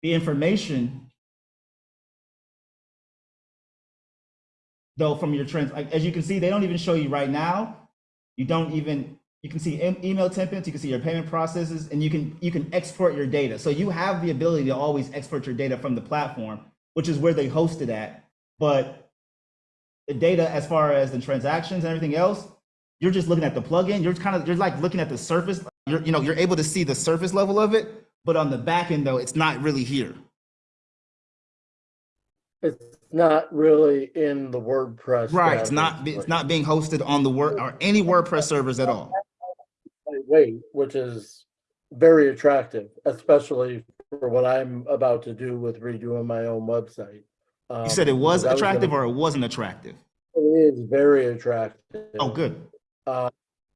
The information though from your trends, like as you can see, they don't even show you right now. You don't even you can see email templates, you can see your payment processes, and you can you can export your data. So you have the ability to always export your data from the platform, which is where they host it at. But the data as far as the transactions and everything else, you're just looking at the plugin. You're kind of you're like looking at the surface. You're you know you're able to see the surface level of it, but on the back end though, it's not really here. Not really in the WordPress. Right. It's not it's not being hosted on the word or any WordPress servers at all. Wait, which is very attractive, especially for what I'm about to do with redoing my own website. You said it was Um, I attractive gonna- or it wasn't attractive. It is very attractive. Oh, good. Uh,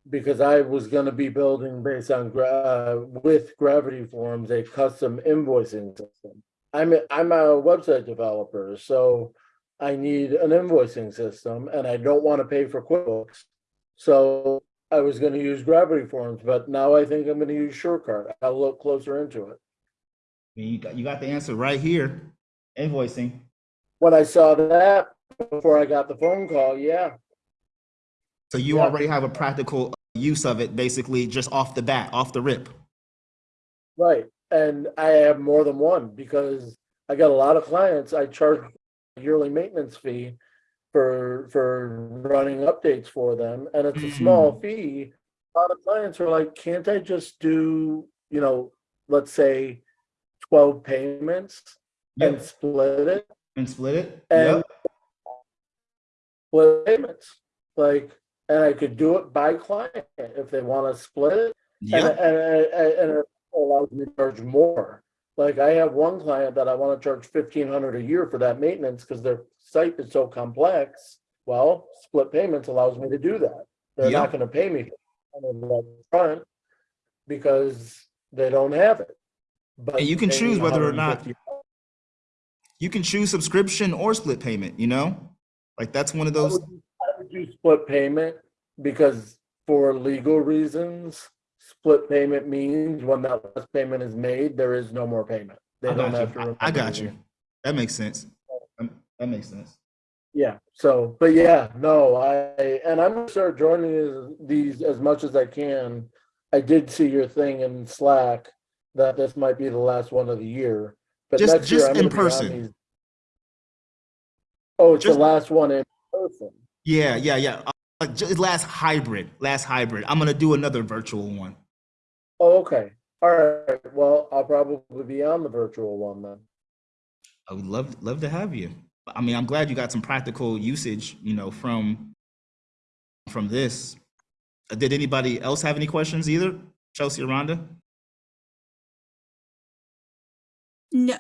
because I was gonna be building based on uh, with Gravity Forms, a custom invoicing system. I'm, a- I'm a website developer, so I need an invoicing system and I don't wanna pay for QuickBooks. So I was gonna use Gravity Forms, but now I think I'm gonna use SureCart. I'll look closer into it. You got you got the answer right here. Invoicing. When I saw that, before I got the phone call, yeah, So you Yeah. already have a practical use of it basically just off the bat, off the rip. Right, and I have more than one because I got a lot of clients. I charge a yearly maintenance fee for for running updates for them, and it's a small mm. fee. A lot of clients are like, "Can't I just do, you know, let's say, twelve payments and split it, And split it. And- Yep. split payments, like, and I could do it by client if they want to split it." And, Yep. and, and, and it allows me to charge more. Like I have one client that I want to charge fifteen hundred a year for that maintenance because their site is so complex. Well, split payments allows me to do that. They're not going to pay me front because they don't have it. But And you can choose whether or not- You can choose subscription or split payment, you know? Like that's one of those I would do split payment because for legal reasons, split payment means when that last payment is made, there is no more payment. They I don't have to. I, I got it. you. That makes sense. Um, That makes sense. Yeah, so, but yeah, no, I, and I'm gonna start joining these- as much as I can. I did see your thing in Slack that this might be the last one of the year. But Just- next just I'm in gonna be on person. Oh, it's Just- the last one in person. Yeah, yeah, yeah. Uh, just last hybrid, last hybrid. I'm gonna do another virtual one. Oh, okay. All right. Well, I'll probably be on the virtual one then. I would love love to have you. I mean, I'm glad you got some practical usage, you know, from from this. Uh, Did anybody else have any questions either? Chelsea or Rhonda? No.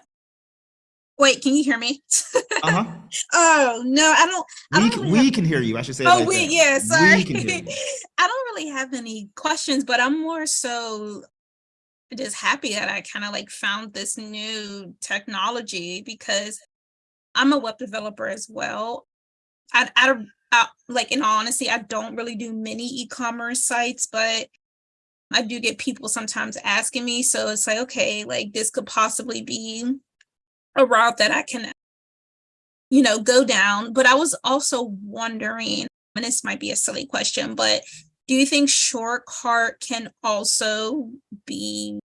Wait, can you hear me? Uh-huh. oh no, I don't. I we don't can, really we have- can hear you. I should say. oh like we that. yeah, sorry. We can hear you. I don't really have any questions, but I'm more so just happy that I kind of like found this new technology because I'm a web developer as well. I, I don't I, like in all honesty, I don't really do many e-commerce sites, but I do get people sometimes asking me. So it's like, okay, like this could possibly be a route that I can, you know, go down. But I was also wondering, and this might be a silly question, but do you think SureCart can also be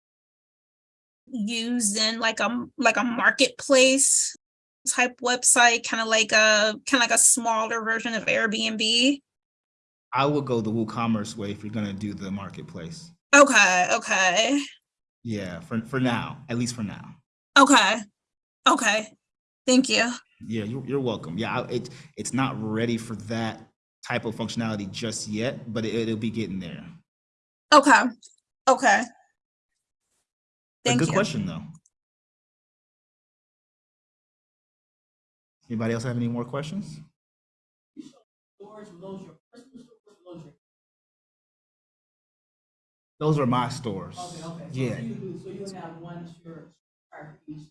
used in like a like a marketplace type website, kind of like a kind of like a smaller version of Airbnb? I would go the WooCommerce way if you're gonna do the marketplace. Okay, okay, Yeah, for for now, at least for now. okay, okay. Thank you. Yeah, you're, you're welcome. Yeah, it it's not ready for that type of functionality just yet, but it, it'll be getting there. Okay, okay. A Thank good you. question though. Anybody else have any more questions? Those your personal stores, were those your Those are my stores. Okay, okay. So Yeah, you so you have one shirt for each. each-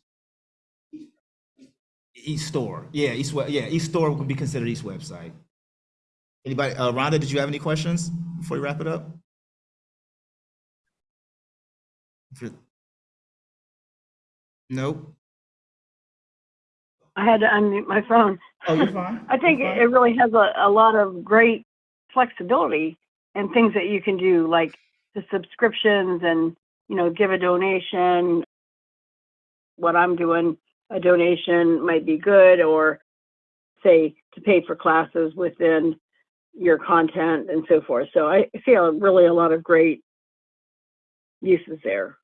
each store. Yeah, East yeah each store would be considered each website. Anybody? Uh, Rhonda, did you have any questions before we wrap it up? Nope. I had to unmute my phone. Oh, you're fine. I think it fine. it really has a, a lot of great flexibility and things that you can do, like the subscriptions and, you know, give a donation. What I'm doing, a donation might be good, or say to pay for classes within your content and so forth. So I feel really a lot of great uses there.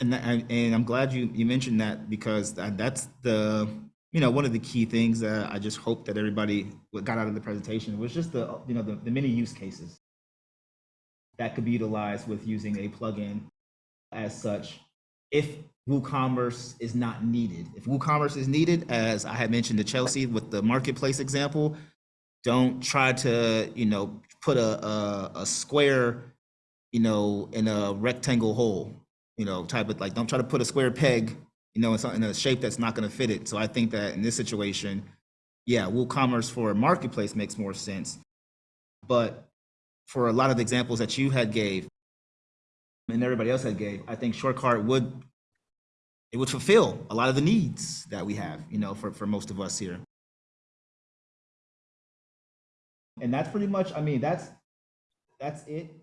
And, that, and I'm glad you, you mentioned that because that, that's the, you know, one of the key things that I just hope that everybody got out of the presentation was just the, you know, the, the many use cases that could be utilized with using a plugin as such. If WooCommerce is not needed, if WooCommerce is needed, as I had mentioned to Chelsea with the marketplace example, don't try to, you know, put a, a, a square, you know, in a rectangle hole you know, type of like, don't try to put a square peg, you know, in, a shape that's not going to fit it. So I think that in this situation, yeah, WooCommerce for a marketplace makes more sense. But for a lot of the examples that you had gave and everybody else had gave, I think SureCart would it would fulfill a lot of the needs that we have, you know, for, for most of us here. And that's pretty much, I mean, that's that's it.